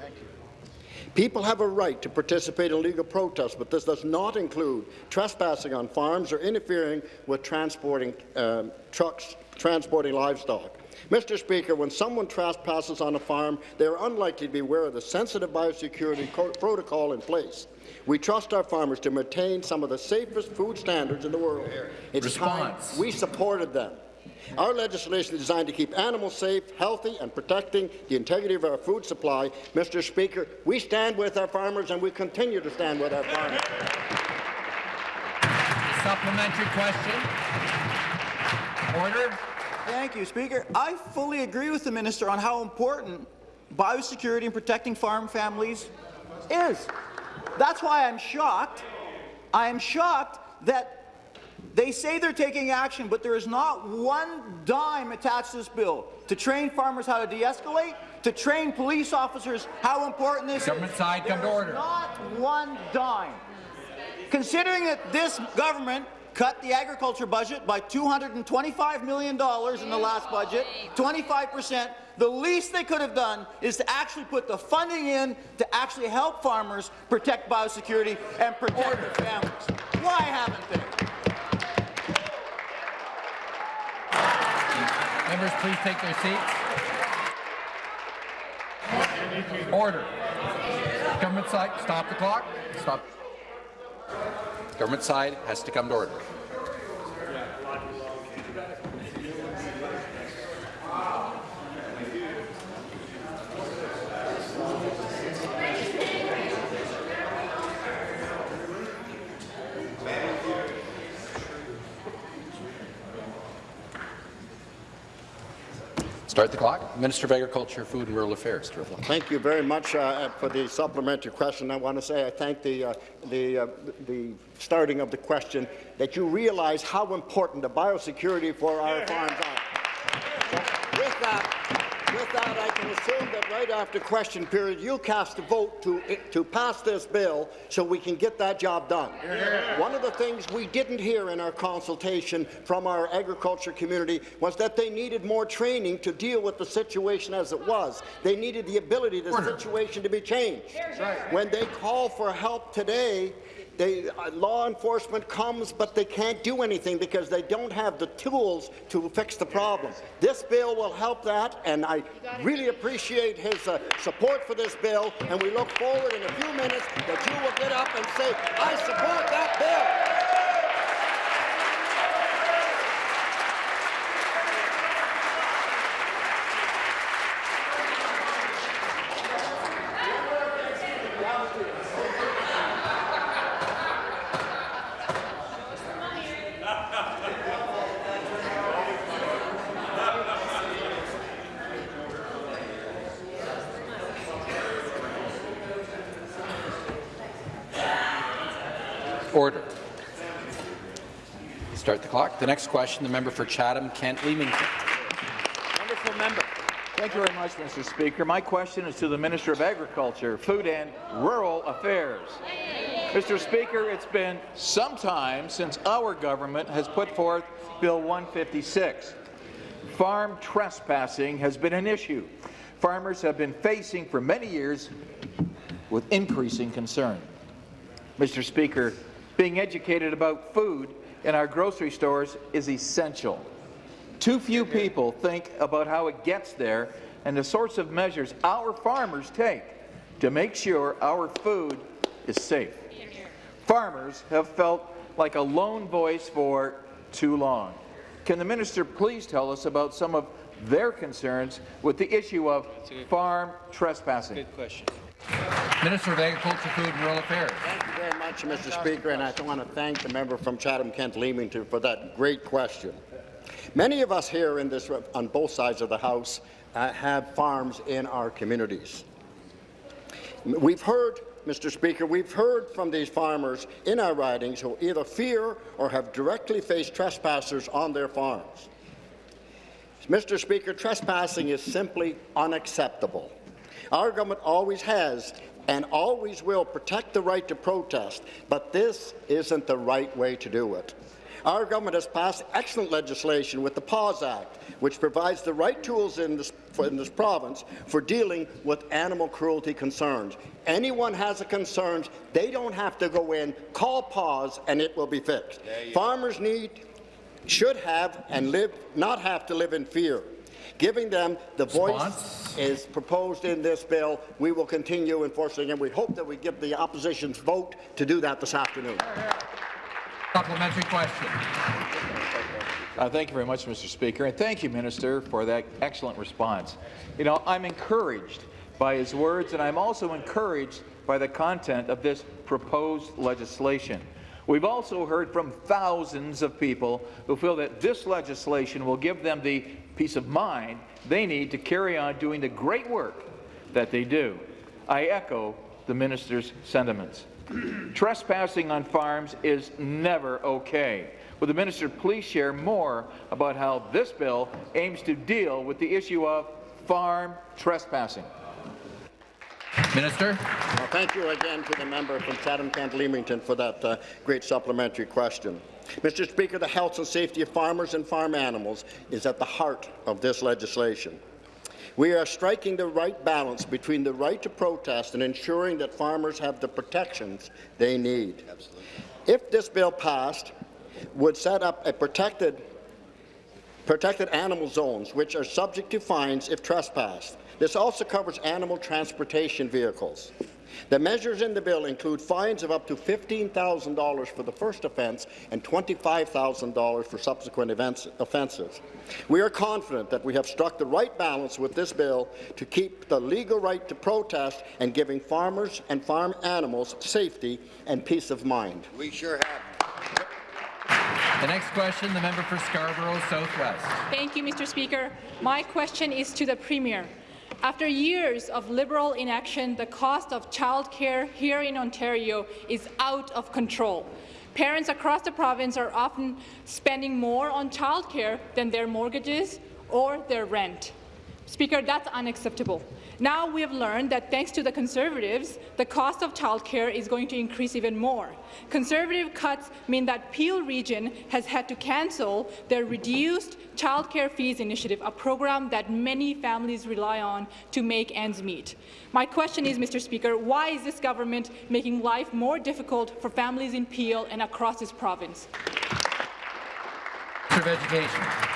People have a right to participate in legal protests, but this does not include trespassing on farms or interfering with transporting um, trucks transporting livestock. Mr. Speaker, when someone trespasses on a farm, they are unlikely to be aware of the sensitive biosecurity protocol in place. We trust our farmers to maintain some of the safest food standards in the world. It's Response. time we supported them. Our legislation is designed to keep animals safe, healthy, and protecting the integrity of our food supply. Mr. Speaker, we stand with our farmers, and we continue to stand with our farmers. Supplementary question. Order. Thank you, Speaker. I fully agree with the minister on how important biosecurity and protecting farm families is. That's why I'm shocked. I am shocked that they say they're taking action, but there is not one dime attached to this bill to train farmers how to de-escalate, to train police officers how important this Government is. side, come to order. Not one dime. Considering that this government cut the agriculture budget by $225 million in the last budget, 25 percent, the least they could have done is to actually put the funding in to actually help farmers protect biosecurity and protect order. their families. Why haven't they? Members, please take their seats. Order. Government side, stop the clock. Stop. Government side has to come to order. Start the clock. Minister of Agriculture, Food and Rural Affairs. Thank you very much uh, for the supplementary question. I want to say I thank the, uh, the, uh, the starting of the question that you realize how important the biosecurity for our farms are. That, I can assume that right after question period, you'll cast a vote to, to pass this bill so we can get that job done. One of the things we didn't hear in our consultation from our agriculture community was that they needed more training to deal with the situation as it was. They needed the ability, the situation to be changed. When they call for help today, they, uh, law enforcement comes, but they can't do anything because they don't have the tools to fix the problem. This bill will help that, and I really appreciate his uh, support for this bill, and we look forward in a few minutes that you will get up and say, I support that bill. Order. Start the clock. The next question, the member for Chatham, Kent Leamington. Wonderful member. Thank you very much, Mr. Speaker. My question is to the Minister of Agriculture, Food and Rural Affairs. Mr. Speaker, it's been some time since our government has put forth Bill 156. Farm trespassing has been an issue. Farmers have been facing for many years with increasing concern. Mr. Speaker, being educated about food in our grocery stores is essential. Too few people think about how it gets there and the sorts of measures our farmers take to make sure our food is safe. Farmers have felt like a lone voice for too long. Can the minister please tell us about some of their concerns with the issue of farm trespassing? Good question. Minister of Agriculture, Food and Rural Affairs. Much, Mr. Speaker, and I want to thank the member from Chatham-Kent Leamington for that great question. Many of us here in this, on both sides of the House uh, have farms in our communities. We've heard, Mr. Speaker, we've heard from these farmers in our ridings who either fear or have directly faced trespassers on their farms. Mr. Speaker, trespassing is simply unacceptable. Our government always has and always will protect the right to protest, but this isn't the right way to do it. Our government has passed excellent legislation with the PAWS Act, which provides the right tools in this, in this province for dealing with animal cruelty concerns. Anyone has a concern, they don't have to go in, call PAWS, and it will be fixed. Farmers need, should have, and live, not have to live in fear. Giving them the voice is proposed in this bill. We will continue enforcing, and we hope that we give the opposition's vote to do that this afternoon. Supplementary question. Uh, thank you very much, Mr. Speaker, and thank you, Minister, for that excellent response. You know, I'm encouraged by his words, and I'm also encouraged by the content of this proposed legislation. We've also heard from thousands of people who feel that this legislation will give them the peace of mind they need to carry on doing the great work that they do. I echo the minister's sentiments. Trespassing on farms is never okay. Will the minister please share more about how this bill aims to deal with the issue of farm trespassing? Minister. Well, thank you again to the member from Chatham-Kent Leamington for that uh, great supplementary question. Mr. Speaker, the health and safety of farmers and farm animals is at the heart of this legislation. We are striking the right balance between the right to protest and ensuring that farmers have the protections they need. Absolutely. If this bill passed, would set up a protected, protected animal zones, which are subject to fines if trespassed. This also covers animal transportation vehicles. The measures in the bill include fines of up to $15,000 for the first offence and $25,000 for subsequent events, offences. We are confident that we have struck the right balance with this bill to keep the legal right to protest and giving farmers and farm animals safety and peace of mind. We sure have. The next question, the member for Scarborough Southwest. Thank you, Mr. Speaker. My question is to the Premier. After years of Liberal inaction, the cost of childcare here in Ontario is out of control. Parents across the province are often spending more on childcare than their mortgages or their rent. Speaker, that's unacceptable. Now we have learned that thanks to the Conservatives, the cost of childcare is going to increase even more. Conservative cuts mean that Peel Region has had to cancel their reduced childcare fees initiative, a program that many families rely on to make ends meet. My question is, Mr. Speaker, why is this government making life more difficult for families in Peel and across this province? Minister of Education.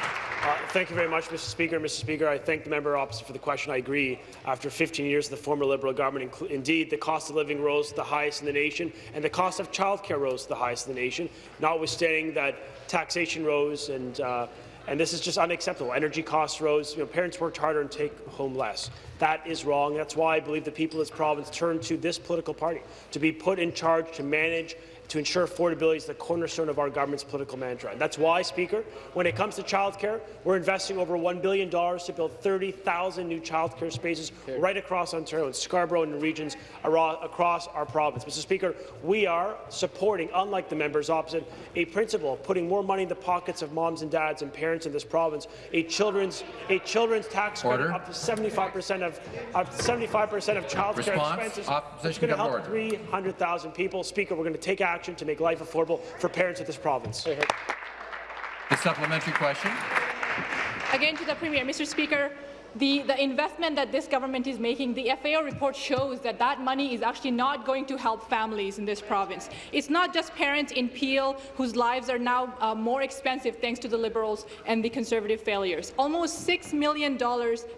Uh, thank you very much, Mr. Speaker. Mr. Speaker, I thank the member opposite for the question. I agree. After 15 years of the former Liberal government, indeed, the cost of living rose to the highest in the nation, and the cost of childcare rose to the highest in the nation, notwithstanding that taxation rose and uh, and this is just unacceptable. Energy costs rose. You know, parents worked harder and take home less. That is wrong. That's why I believe the people of this province turned to this political party to be put in charge to manage to ensure affordability is the cornerstone of our government's political mantra. And that's why, Speaker, when it comes to childcare, we're investing over $1 billion to build 30,000 new childcare spaces right across Ontario, and Scarborough and regions across our province. Mr. Speaker, we are supporting, unlike the members opposite, a principle of putting more money in the pockets of moms and dads and parents in this province, a children's, a children's tax Order. credit up to 75% of, up 75% of childcare Response. expenses. Opposition It's going to help 300,000 people. Speaker, we're going to take action to make life affordable for parents of this province. The supplementary question. Again to the Premier, Mr. Speaker, the, the investment that this government is making, the FAO report shows that that money is actually not going to help families in this province. It's not just parents in Peel whose lives are now uh, more expensive thanks to the Liberals and the Conservative failures. Almost $6 million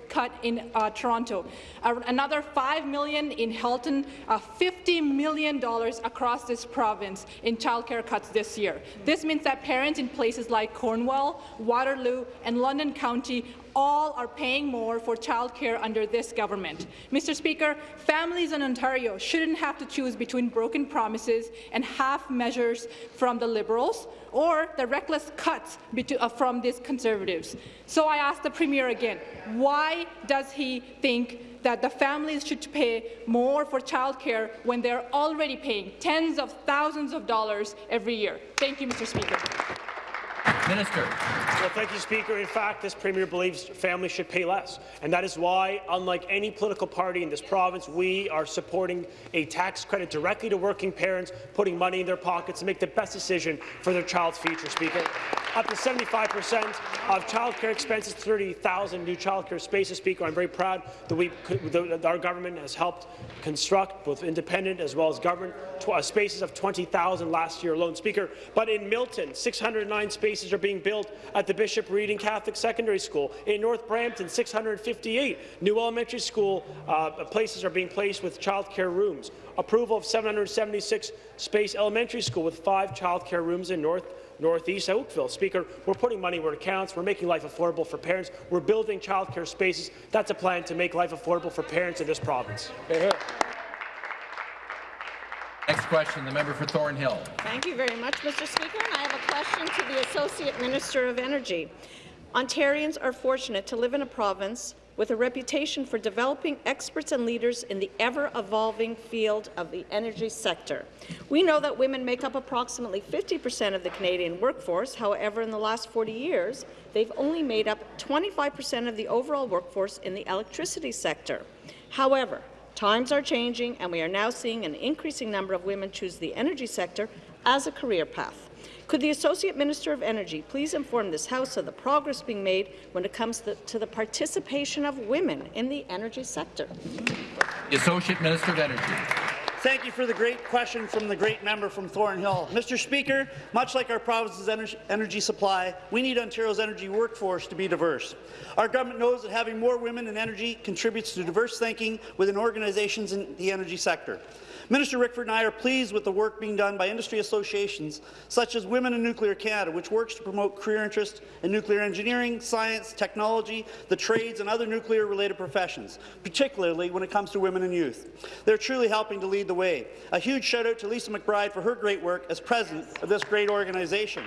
cut in uh, Toronto, uh, another 5 million in Halton, uh, $50 million across this province in childcare cuts this year. This means that parents in places like Cornwall, Waterloo and London County all are paying more for childcare under this government. Mr. Speaker, families in Ontario shouldn't have to choose between broken promises and half measures from the Liberals or the reckless cuts uh, from these Conservatives. So I ask the Premier again, why does he think that the families should pay more for childcare when they're already paying tens of thousands of dollars every year? Thank you, Mr. Speaker. Minister. Well, thank you, Speaker. In fact, this Premier believes families should pay less, and that is why, unlike any political party in this province, we are supporting a tax credit directly to working parents, putting money in their pockets to make the best decision for their child's future, Speaker. Up to 75 percent of childcare expenses, 30,000 new childcare spaces, Speaker. I'm very proud that, we, that our government has helped construct, both independent as well as government, uh, spaces of 20,000 last year alone, Speaker. But in Milton, 609 spaces are being built at the Bishop Reding Catholic Secondary School. In North Brampton, 658 new elementary school uh, places are being placed with childcare rooms. Approval of 776 space elementary school with five childcare rooms in North Northeast Oakville. Speaker, we're putting money where it counts. We're making life affordable for parents. We're building childcare spaces. That's a plan to make life affordable for parents in this province. Next question, the member for Thornhill. Thank you very much, Mr. Speaker. And I have a question to the Associate Minister of Energy. Ontarians are fortunate to live in a province with a reputation for developing experts and leaders in the ever-evolving field of the energy sector. We know that women make up approximately 50 percent of the Canadian workforce. However, in the last 40 years, they've only made up 25 percent of the overall workforce in the electricity sector. However, Times are changing, and we are now seeing an increasing number of women choose the energy sector as a career path. Could the Associate Minister of Energy please inform this House of the progress being made when it comes to, the participation of women in the energy sector? The Associate Minister of Energy. Thank you for the great question from the great member from Thornhill. Mr. Speaker, much like our province's energy supply, we need Ontario's energy workforce to be diverse. Our government knows that having more women in energy contributes to diverse thinking within organizations in the energy sector. Minister Rickford and I are pleased with the work being done by industry associations such as Women in Nuclear Canada, which works to promote career interest in nuclear engineering, science, technology, the trades and other nuclear-related professions, particularly when it comes to women and youth. They're truly helping to lead the way. A huge shout-out to Lisa McBride for her great work as president of this great organization.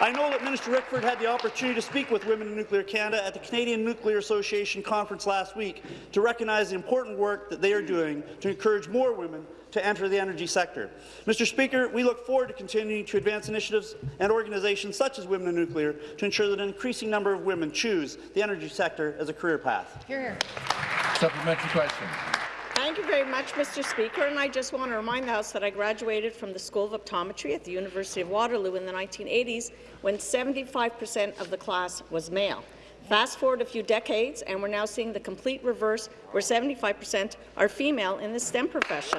I know that Minister Rickford had the opportunity to speak with Women in Nuclear Canada at the Canadian Nuclear Association conference last week to recognize the important work that they are doing to encourage more women to enter the energy sector. Mr. Speaker, we look forward to continuing to advance initiatives and organizations such as Women in Nuclear to ensure that an increasing number of women choose the energy sector as a career path. Here. Supplementary question. Thank you very much, Mr. Speaker. And I just want to remind the House that I graduated from the School of Optometry at the University of Waterloo in the 1980s when 75 percent of the class was male. Fast forward a few decades, and we're now seeing the complete reverse, where 75 percent are female in the STEM profession.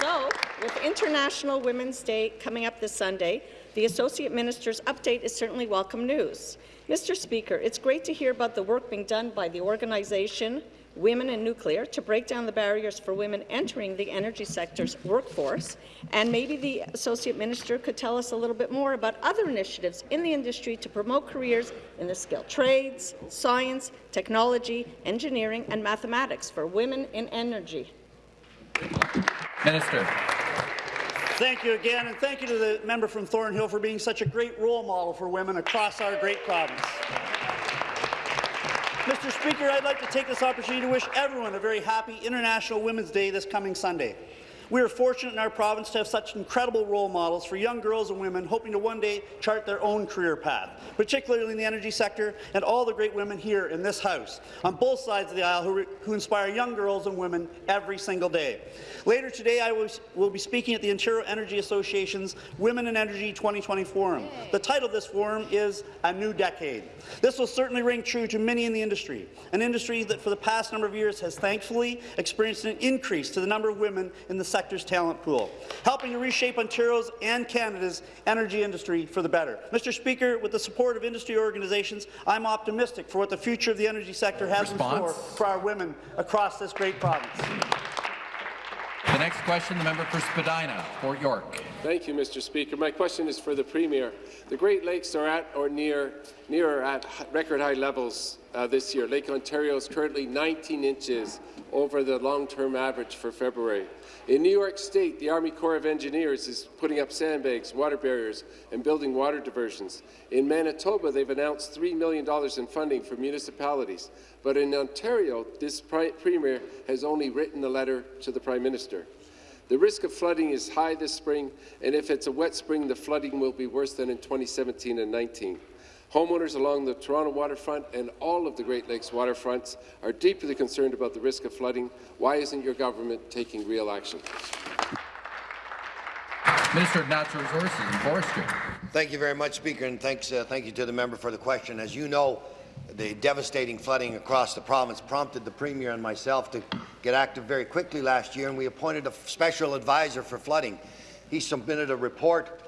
So, with International Women's Day coming up this Sunday, the Associate Minister's update is certainly welcome news. Mr. Speaker, it's great to hear about the work being done by the organization Women in Nuclear to break down the barriers for women entering the energy sector's workforce. And maybe the Associate Minister could tell us a little bit more about other initiatives in the industry to promote careers in the skilled trades, science, technology, engineering and mathematics for women in energy. Minister. Thank you again, and thank you to the member from Thornhill for being such a great role model for women across our great province. Mr. Speaker, I'd like to take this opportunity to wish everyone a very happy International Women's Day this coming Sunday. We are fortunate in our province to have such incredible role models for young girls and women hoping to one day chart their own career path, particularly in the energy sector and all the great women here in this House, on both sides of the aisle who, who inspire young girls and women every single day. Later today, I will, will be speaking at the Ontario Energy Association's Women in Energy 2020 Forum. The title of this forum is A New Decade. This will certainly ring true to many in the industry, an industry that for the past number of years has thankfully experienced an increase to the number of women in the sector's talent pool, helping to reshape Ontario's and Canada's energy industry for the better. Mr. Speaker, with the support of industry organizations, I'm optimistic for what the future of the energy sector has Response? in store for our women across this great province. The next question, the member for Spadina, Fort York. Thank you, Mr. Speaker. My question is for the Premier. The Great Lakes are at or near, near at record high levels uh, this year. Lake Ontario is currently 19 inches over the long-term average for February. In New York State, the Army Corps of Engineers is putting up sandbags, water barriers, and building water diversions. In Manitoba, they've announced $3 million in funding for municipalities. But in Ontario, this Premier has only written a letter to the Prime Minister. The risk of flooding is high this spring, and if it's a wet spring, the flooding will be worse than in 2017 and 19. Homeowners along the Toronto waterfront and all of the Great Lakes waterfronts are deeply concerned about the risk of flooding. Why isn't your government taking real action? Minister of Natural Resources and Forestry. Thank you very much, Speaker, and thanks, uh, thank you to the member for the question. As you know, the devastating flooding across the province prompted the Premier and myself to get active very quickly last year, and we appointed a special advisor for flooding. He submitted a report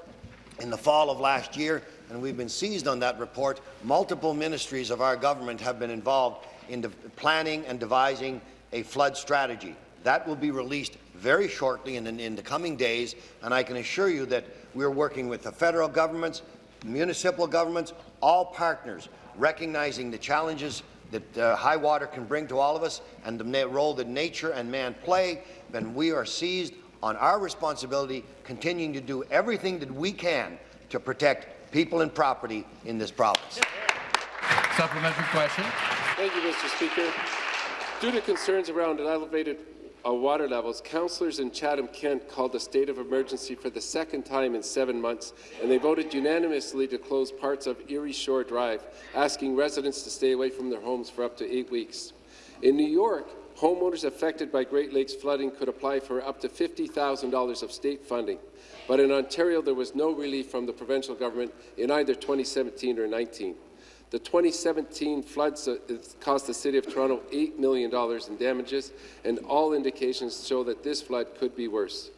in the fall of last year, and we've been seized on that report. Multiple ministries of our government have been involved in planning and devising a flood strategy. That will be released very shortly in, in, the coming days, and I can assure you that we're working with the federal governments, municipal governments, all partners, recognizing the challenges that uh, high water can bring to all of us and the role that nature and man play, then we are seized on our responsibility, continuing to do everything that we can to protect people and property in this province. Supplementary question. Thank you, Mr. Speaker. Due to concerns around elevated uh, water levels, councillors in Chatham-Kent called a state of emergency for the second time in seven months, and they voted unanimously to close parts of Erie Shore Drive, asking residents to stay away from their homes for up to eight weeks. In New York, homeowners affected by Great Lakes flooding could apply for up to $50,000 of state funding. But in Ontario, there was no relief from the provincial government in either 2017 or 19. The 2017 floods uh, cost the City of Toronto $8 million in damages, and all indications show that this flood could be worse.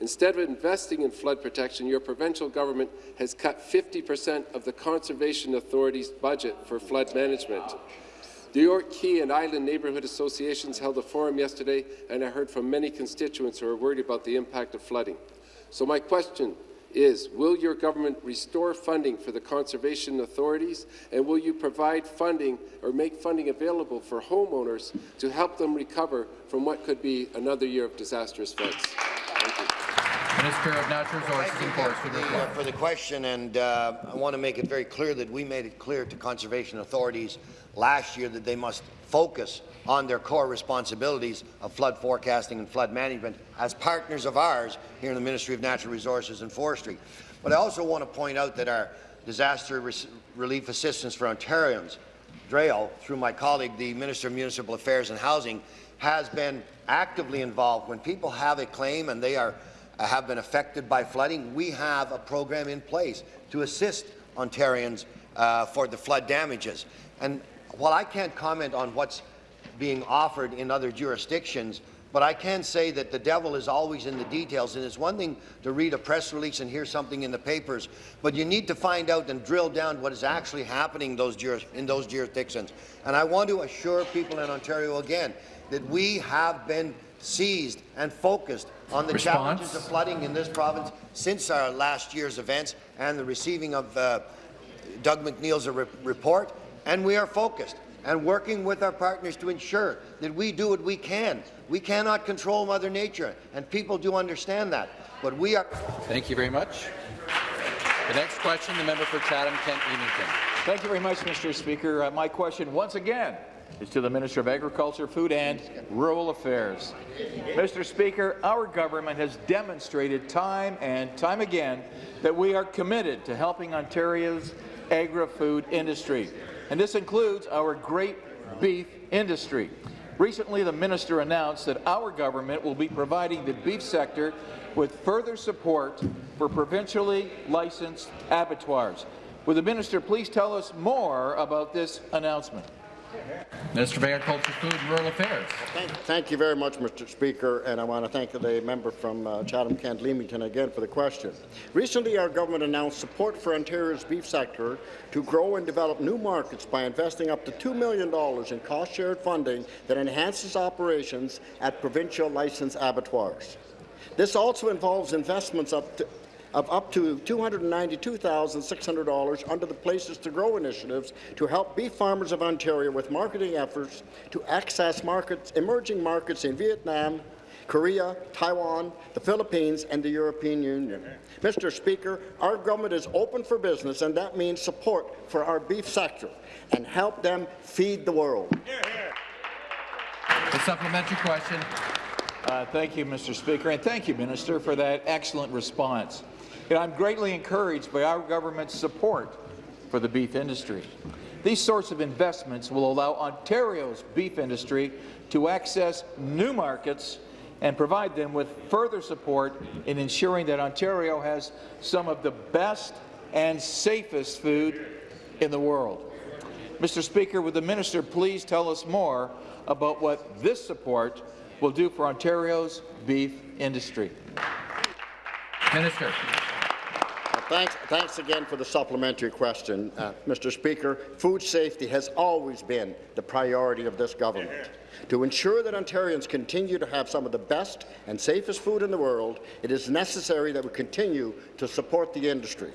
Instead of investing in flood protection, your provincial government has cut 50 percent of the Conservation Authority's budget for flood management. The York Quay and Island Neighbourhood Associations held a forum yesterday, and I heard from many constituents who are worried about the impact of flooding. So my question is, will your government restore funding for the conservation authorities, and will you provide funding or make funding available for homeowners to help them recover from what could be another year of disastrous floods? Minister of Natural Resources and Forestry. Thank you uh, for the question, and uh, I want to make it very clear that we made it clear to conservation authorities last year that they must focus on their core responsibilities of flood forecasting and flood management as partners of ours here in the Ministry of Natural Resources and Forestry. But I also want to point out that our disaster relief assistance for Ontarians, DRAO, through my colleague, the Minister of Municipal Affairs and Housing, has been actively involved. When people have a claim and they are uh, have been affected by flooding, we have a program in place to assist Ontarians uh, for the flood damages. And while I can't comment on what's being offered in other jurisdictions, but I can say that the devil is always in the details, and it's one thing to read a press release and hear something in the papers, but you need to find out and drill down what is actually happening those in those jurisdictions. And I want to assure people in Ontario again that we have been seized and focused on the Response? challenges of flooding in this province since our last year's events and the receiving of uh, Doug McNeil's re report, and we are focused and working with our partners to ensure that we do what we can. We cannot control Mother Nature, and people do understand that. But we are. Thank you very much. The next question, the member for Chatham-Kent Leamington. Thank you very much, Mr. Speaker. Uh, my question, once again, is to the Minister of Agriculture, Food and Rural Affairs. Mr. Speaker, our government has demonstrated time and time again that we are committed to helping Ontario's agri-food industry and this includes our great beef industry. Recently, the minister announced that our government will be providing the beef sector with further support for provincially licensed abattoirs. Will the minister please tell us more about this announcement? Minister of Agriculture, Food and Rural Affairs. Thank, you very much, Mr. Speaker, and I want to thank the member from uh, Chatham-Kent Leamington again for the question. Recently, our government announced support for Ontario's beef sector to grow and develop new markets by investing up to $2 million in cost-shared funding that enhances operations at provincial licensed abattoirs. This also involves investments up to of up to $292,600 under the Places to Grow initiatives to help beef farmers of Ontario with marketing efforts to access markets, emerging markets in Vietnam, Korea, Taiwan, the Philippines, and the European Union. Mr. Speaker, our government is open for business, and that means support for our beef sector and help them feed the world. The supplementary question. Uh, thank you, Mr. Speaker, and thank you, Minister, for that excellent response. And I'm greatly encouraged by our government's support for the beef industry. These sorts of investments will allow Ontario's beef industry to access new markets and provide them with further support in ensuring that Ontario has some of the best and safest food in the world. Mr. Speaker, would the minister please tell us more about what this support will do for Ontario's beef industry? Minister. Thanks, thanks again for the supplementary question, uh, Mr. Speaker. Food safety has always been the priority of this government. To ensure that Ontarians continue to have some of the best and safest food in the world, it is necessary that we continue to support the industry.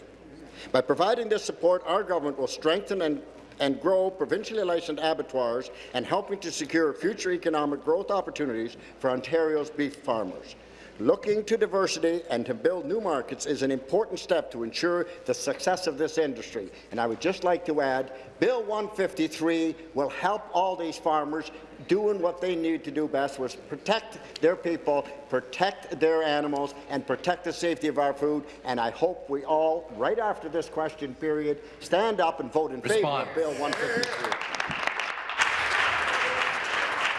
By providing this support, our government will strengthen and and grow provincially licensed abattoirs and helping to secure future economic growth opportunities for Ontario's beef farmers. Looking to diversity and to build new markets is an important step to ensure the success of this industry. And I would just like to add, Bill 153 will help all these farmers doing what they need to do best, was protect their people, protect their animals, and protect the safety of our food. And I hope we all, right after this question period, stand up and vote in Respond. favour of Bill 153.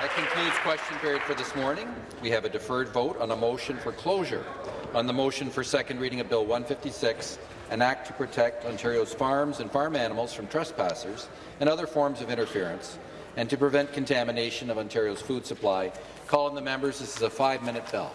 That concludes question period for this morning. We have a deferred vote on a motion for closure. On the motion for second reading of Bill 156, an act to protect Ontario's farms and farm animals from trespassers and other forms of interference, and to prevent contamination of Ontario's food supply. Call on the members. This is a five-minute bell.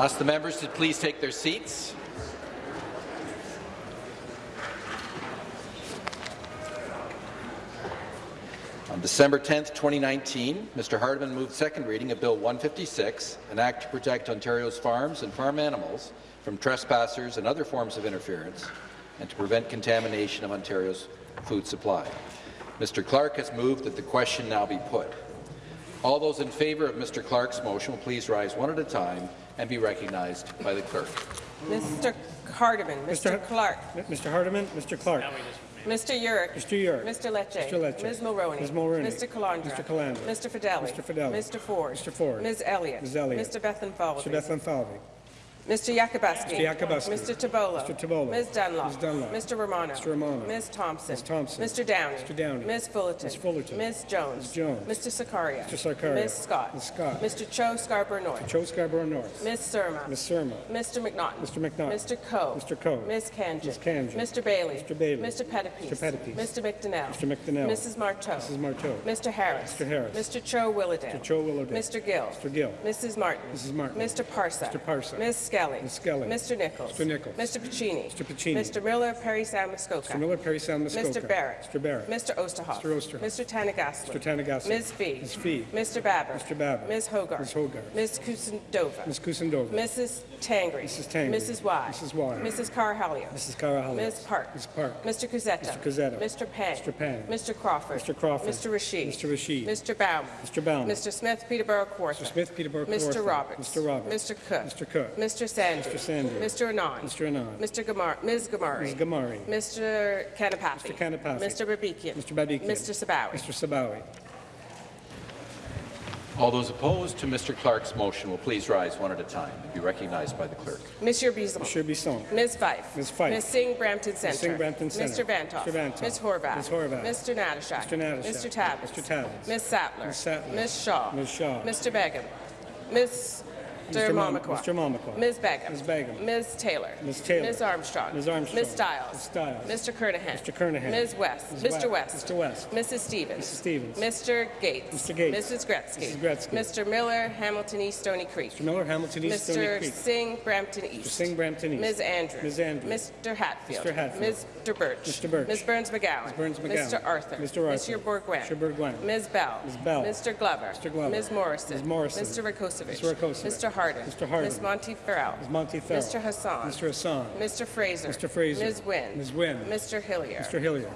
Ask the members to please take their seats. On December 10, 2019, Mr. Hardeman moved second reading of Bill 156, an act to protect Ontario's farms and farm animals from trespassers and other forms of interference, and to prevent contamination of Ontario's food supply. Mr. Clark has moved that the question now be put. All those in favour of Mr. Clark's motion will please rise one at a time and be recognized by the clerk. Mr. Hardeman, Mr. Clark, Mr. Hardeman, Mr. Clark. Mr. Yurek, Mr. Yurek. Mr. Lecce, Mr. Lecce. Ms. Mulroney, Ms. Mulroney. Mr. Calandra, Mr. Calandra. Mr. Fidelli, Mr. Fidelli. Mr. Ford, Mr. Ford. Ms. Elliott, Ms. Elliott. Mr. Bethlenfalvy, Mr. Bethlenfalvy. Mr. Yakabuski, Mr. Yakabuski. Mr. Tibollo, Mr. Tibollo. Ms. Dunlop, Ms. Dunlop. Mr. Romano, Mr. Romano. Ms. Thompson, Ms. Thompson. Mr. Downey, Mr. Downey. Ms. Fullerton, Ms. Fullerton. Ms. Jones, Ms. Jones. Mr. Sarkaria, Mr. Sarkaria. Ms. Scott, Ms. Scott. Mr. Cho Scarborough North, Cho Scarborough North. Ms. Surma, Ms. Surma. Mr. McNaughton, Mr. McNaughton. Mr. Coe, Mr. Coe. Ms. Khanjin, Ms. Khanjin. Mr. Bailey, Mr. Bailey. Mr. Pettapiece, Mr. Pettapiece. Mr. McDonell, Mr. McDonell. Mrs. Martow, Mrs. Martow. Mr. Harris, Mr. Harris. Mr. Cho Willowdale, Mr. Cho Willowdale. Mr. Gill, Mr. Gill. Mrs. Martin, Mrs. Martin. Mr. Parsa, Mr. Parsa. Ms. Skelly, Ms. Skelly. Mr. Nicholls, Mr. Nicholls. Mr. Piccini, Mr. Piccini. Mr. Miller, Parry Sound Muskoka, Mr. Miller, Parry Sound, Muskoka. Mr. Barrett, Mr. Barrett. Mr. Oosterhoff, Mr. Oosterhoff. Mr. Thanigasalam, Mr. Thanigasalam. Ms. Fee, Ms. Fee. Mr. Baber, Mr. Baber. Ms. Hogarth, Ms. Hogarth. Ms. Kusendova, Ms. Kusendova. Mrs. Tangri, Mrs. Tangri. Mrs. Wai, Mrs. Wai. Mrs. Carhalio, Mrs. Karahalios. Ms. Park, Ms. Park. Mr. Cuzzetto, Mr. Cuzzetto. Mr. Pang, Mr. Pang. Mr. Crawford, Mr. Crawford. Mr. Rasheed, Mr. Rasheed. Mr. Baum, Mr. Baum. Mr. Smith, Peterborough Kawartha, Mr. Smith, Peterborough, Mr. Kawartha. Roberts, Mr. Roberts. Mr. Cook, Mr. Cook. Mr. Sanders, Mr. Sanders. Mr. Anand, Mr. Anand. Mr. Gamar, Ms. Ghamari, Ms. Ghamari. Mr. Kanapathi, Mr. Kanapathi. Mr. Babikian, Mr. Babikian. Mr. Sabawy, Mr. Sabawy. All those opposed to Mr. Clark's motion will please rise one at a time and be recognized by the clerk. Monsieur Bisson, Monsieur Bisson. Ms. Fife, Ms. Fife. Ms. Singh Brampton Centre, Singh Brampton Centre. Mr. Centre. Vanthof, Mr. Vanthof. Ms. Horwath, Ms. Horwath. Mr. Natyshak, Mr. Natyshak. Mr. Tabuns, Mr. Tabuns. Ms. Sattler, Ms. Sattler. Ms. Shaw, Ms. Shaw. Mr. Begum, Ms. Mr. Mom- Mr. Mamakwa. Ms. Begum, Ms. Begum. Ms. Taylor, Ms. Taylor. Ms. Armstrong, Ms. Armstrong. Ms. Stiles, Ms. Stiles. Mr. Kernaghan, Mr. Kernaghan. Ms. West, Ms. Mr. West. Mr. West. Mrs. Stevens, Mrs. Stevens. Mr. Gates, Mr. Gates. Mrs. Gretzky, Mrs. Gretzky. Mr. Miller, Hamilton East Stoney Creek, Mr. Miller, Hamilton East, Stoney Creek. Mr. Singh, Brampton East. Mr. Singh, Brampton East. Ms. Andrews. Ms. Andrews. Mr. Hatfield. Mr. Hatfield. Mr. Burch. Mr. Burch. Ms. Berns-McGown. Ms. Berns-McGown. Mr. Arthur. Mr. Arthur. Monsieur Bourgouin. Mr. Bourgouin. Ms. Bell. Ms. Bell. Mr. Glover. Mr. Glover. Ms. Morrison. Ms. Morrison. Mr. Rakocevic. Mr. Rakocevic. Mr. Harden. Mr. Harden. Ms. Monteith-Farrell. Ms. Monteith-Farrell. Mr. Hassan. Mr. Hassan. Mr. Fraser. Mr. Fraser. Ms. Wynne. Ms. Wynne. Mr. Hillier. Mr. Hillier.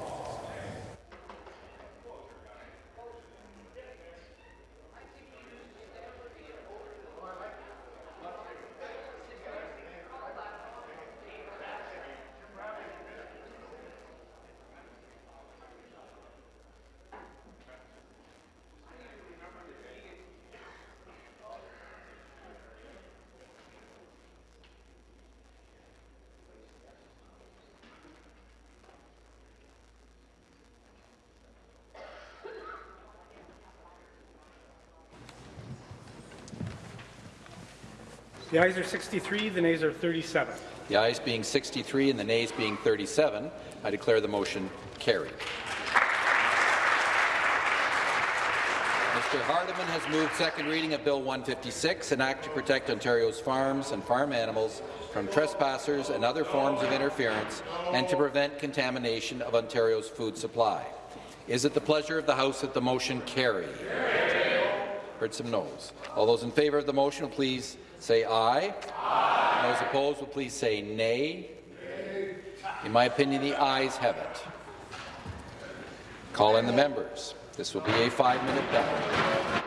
The ayes are 63, the nays are 37. The ayes being 63 and the nays being 37, I declare the motion carried. Mr. Hardeman has moved second reading of Bill 156, an act to protect Ontario's farms and farm animals from trespassers and other forms of interference and to prevent contamination of Ontario's food supply. Is it the pleasure of the House that the motion carry? Heard some noes. All those in favour of the motion please say aye. aye. Those opposed will please say nay. nay. In my opinion, the ayes have it. Call in the members. This will be a five-minute ballot.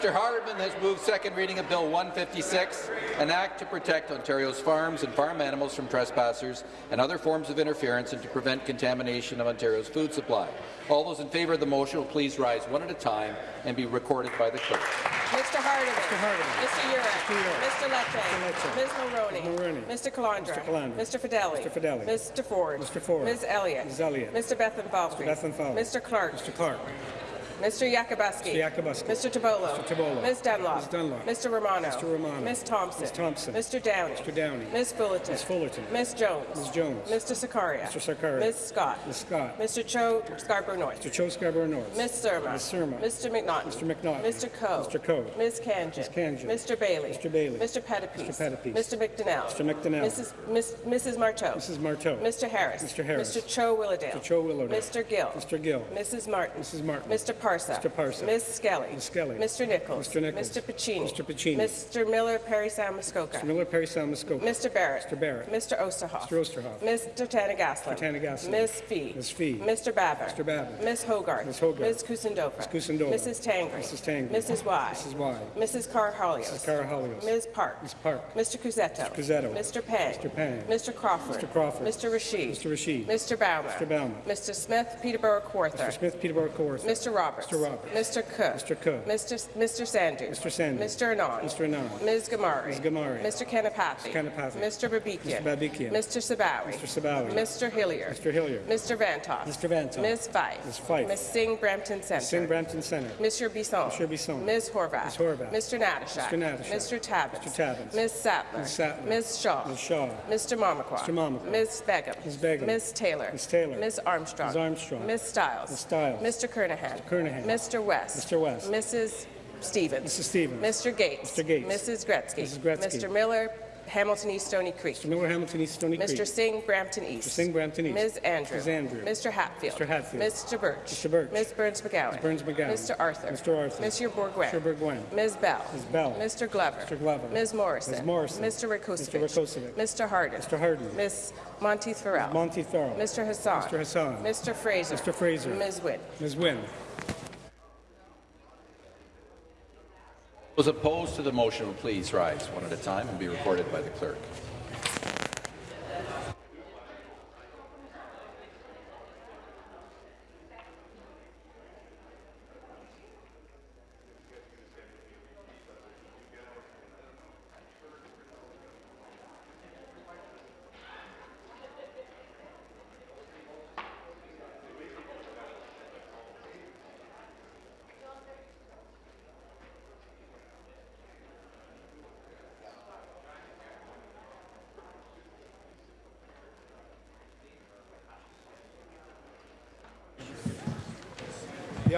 Mr. Hardeman has moved second reading of Bill 156, an act to protect Ontario's farms and farm animals from trespassers and other forms of interference and to prevent contamination of Ontario's food supply. All those in favour of the motion will please rise one at a time and be recorded by the clerk. Mr. Hardeman. Mr. Hardeman. Mr. Yurek. Mr. Lecce. Ms. Mulroney. Mulroney. Mr. Calandra. Mr. Calandra. Mr. Fidelli. Mr. Fidelli. Mr. Ford. Mr. Ford. Ms. Elliott. Ms. Elliott. Mr. Bethlenfalvy. Mr. Bethlenfalvy. Mr. Clark. Mr. Clark. Mr. Yakabuski. Mr. Yakabuski. Mr. Tibollo. Mr. Tibollo. Ms. Dunlop. Ms. Dunlop. Mr. Romano. Mr. Romano. Ms. Thompson. Ms. Thompson. Mr. Downey. Mr. Downey. Ms. Fullerton. Ms. Fullerton. Ms. Jones. Ms. Jones. Mr. Sarkaria. Mr. Sarkaria. Ms. Scott. Ms. Scott. Mr. Cho Scarborough North. Mr. Cho Scarborough North. Ms. Surma. Ms. Surma. Mr. McNaughton. Mr. McNaughton. Mr. Coe. Mr. Coe. Ms. Khanjin. Ms. Khanjin. Mr. Bailey. Mr. Bailey. Mr. Pettapiece. Mr. Pettapiece. Mr. McDonell. Mr. McDonell. Mrs. Mrs. Martow. Mrs. Martow. Mr. Harris. Mr. Harris. Mr. Cho Willowdale. Mr. Cho Willowdale. Mr. Gill. Mr. Gill. Mrs. Martin. Mrs. Martin. Mr. Parsa. Mr. Parsa. Ms. Skelly. Ms. Skelly. Mr. Nicholls. Mr. Nicholls. Mr. Piccini. Mr. Piccini. Mr. Miller Parry Sound Muskoka. Mr. Miller, Parry Sound, Muskoka. Mr. Barrett. Mr. Barrett. Mr. Oosterhoff. Mr. Oosterhoff. Mr. Thanigasalam. Mr. Thanigasalam. Ms. Fee. Ms. Fee. Mr. Baber. Mr. Baber. Ms. Hogarth. Ms. Hogarth. Ms. Kusendova. Ms. Kusendova. Mrs. Tangri. Mrs. Tangri. Mrs. Wai. Mrs. Wai. Mrs. Karahalios. Mrs. Karahalios. Ms. Park. Ms. Park. Mr. Cuzzetto. Mr. Cuzzetto. Mr. Pang. Mr. Pang. Mr. Crawford. Mr. Crawford. Mr. Rasheed. Mr. Rasheed. Mr. Baumer. Mr. Baumer. Mr. Smith, Peterborough Kawartha. Mr. Smith, Peterborough Kawartha. Mr. Roberts. Mr. Roberts. Mr. Cook. Mr. Cook. Mr. S- Mr. Sandhu. Mr. Sandhu. Mr. Anand. Mr. Anand. Ms. Ghamari. Ms. Ghamari. Mr. Kanapathi. Mr. Kanapathi. Mr. Babikian. Mr. Babikian. Mr. Sabawy. Mr. Sabawy. Mr. Hillier. Mr. Hillier. Mr. Vanthof. Mr. Vanthof. Ms. Fife. Ms. Fife. Ms. Singh Brampton Centre. Singh Brampton Centre. Mr. Bisson. Mr. Bisson. Ms. Horwath. Ms. Horwath. Mr. Natyshak. Mr. Natyshak. Mr. Tabuns. Mr. Tabuns. Ms. Sattler. Ms. Sattler. Ms. Shaw. Ms. Shaw. Mr. Mamakwa. Mr. Mamakwa. Ms. Begum. Ms. Begum. Ms. Taylor. Ms. Taylor. Ms. Armstrong. Ms. Armstrong. Ms. Stiles. Ms. Stiles. Mr. Kernaghan. Mr. Kernaghan. Mr. West. Mr. West. Mrs. Stevens. Mrs. Stevens. Mr. Gates. Mr. Gates. Mrs. Gretzky. Mrs. Gretzky. Mr. Miller, Hamilton East Stoney Creek. Mr. Miller, Hamilton East, Stoney Creek. Mr. Singh, Brampton East. Mr. Singh, Brampton East. Ms. Andrew. Ms. Andrew. Mr. Hatfield. Mr. Hatfield. Mr. Burch. Mr. Burch. Ms. Berns-McGown. Ms. Burns McGowan. Mr. Arthur. Mr. Arthur. Monsieur Bourgouin. Mr. Bourgouin. Ms. Bell. Ms. Bell. Mr. Glover. Mr. Glover. Ms. Morrison. Ms. Morrison. Mr. Rakocevic. Mr. Rakocevic. Mr. Harden. Mr. Harden. Ms. Monteith-Farrell. Monty Farrell. Mr. Hassan. Mr. Hassan. Mr. Fraser. Mr. Fraser. Ms. Wynne. Ms. Wynne. Those opposed to the motion will please rise one at a time and be recorded by the clerk.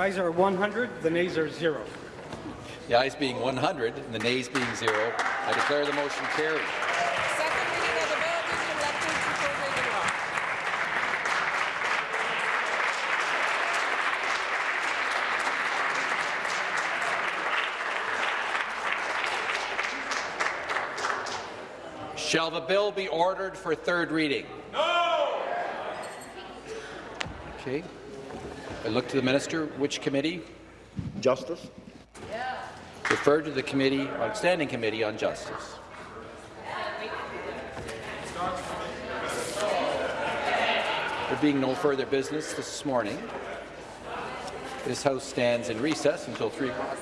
Ayes are 100, the nays are zero. The ayes being 100 and the nays being zero, I declare the motion carried. Second reading of the bill due to elections before Reagan law. Shall the bill be ordered for third reading? No! Okay. I look to the minister. Which committee? Justice. Refer to the committee on Standing Committee on Justice. There being no further business this morning, this House stands in recess until 3 o'clock.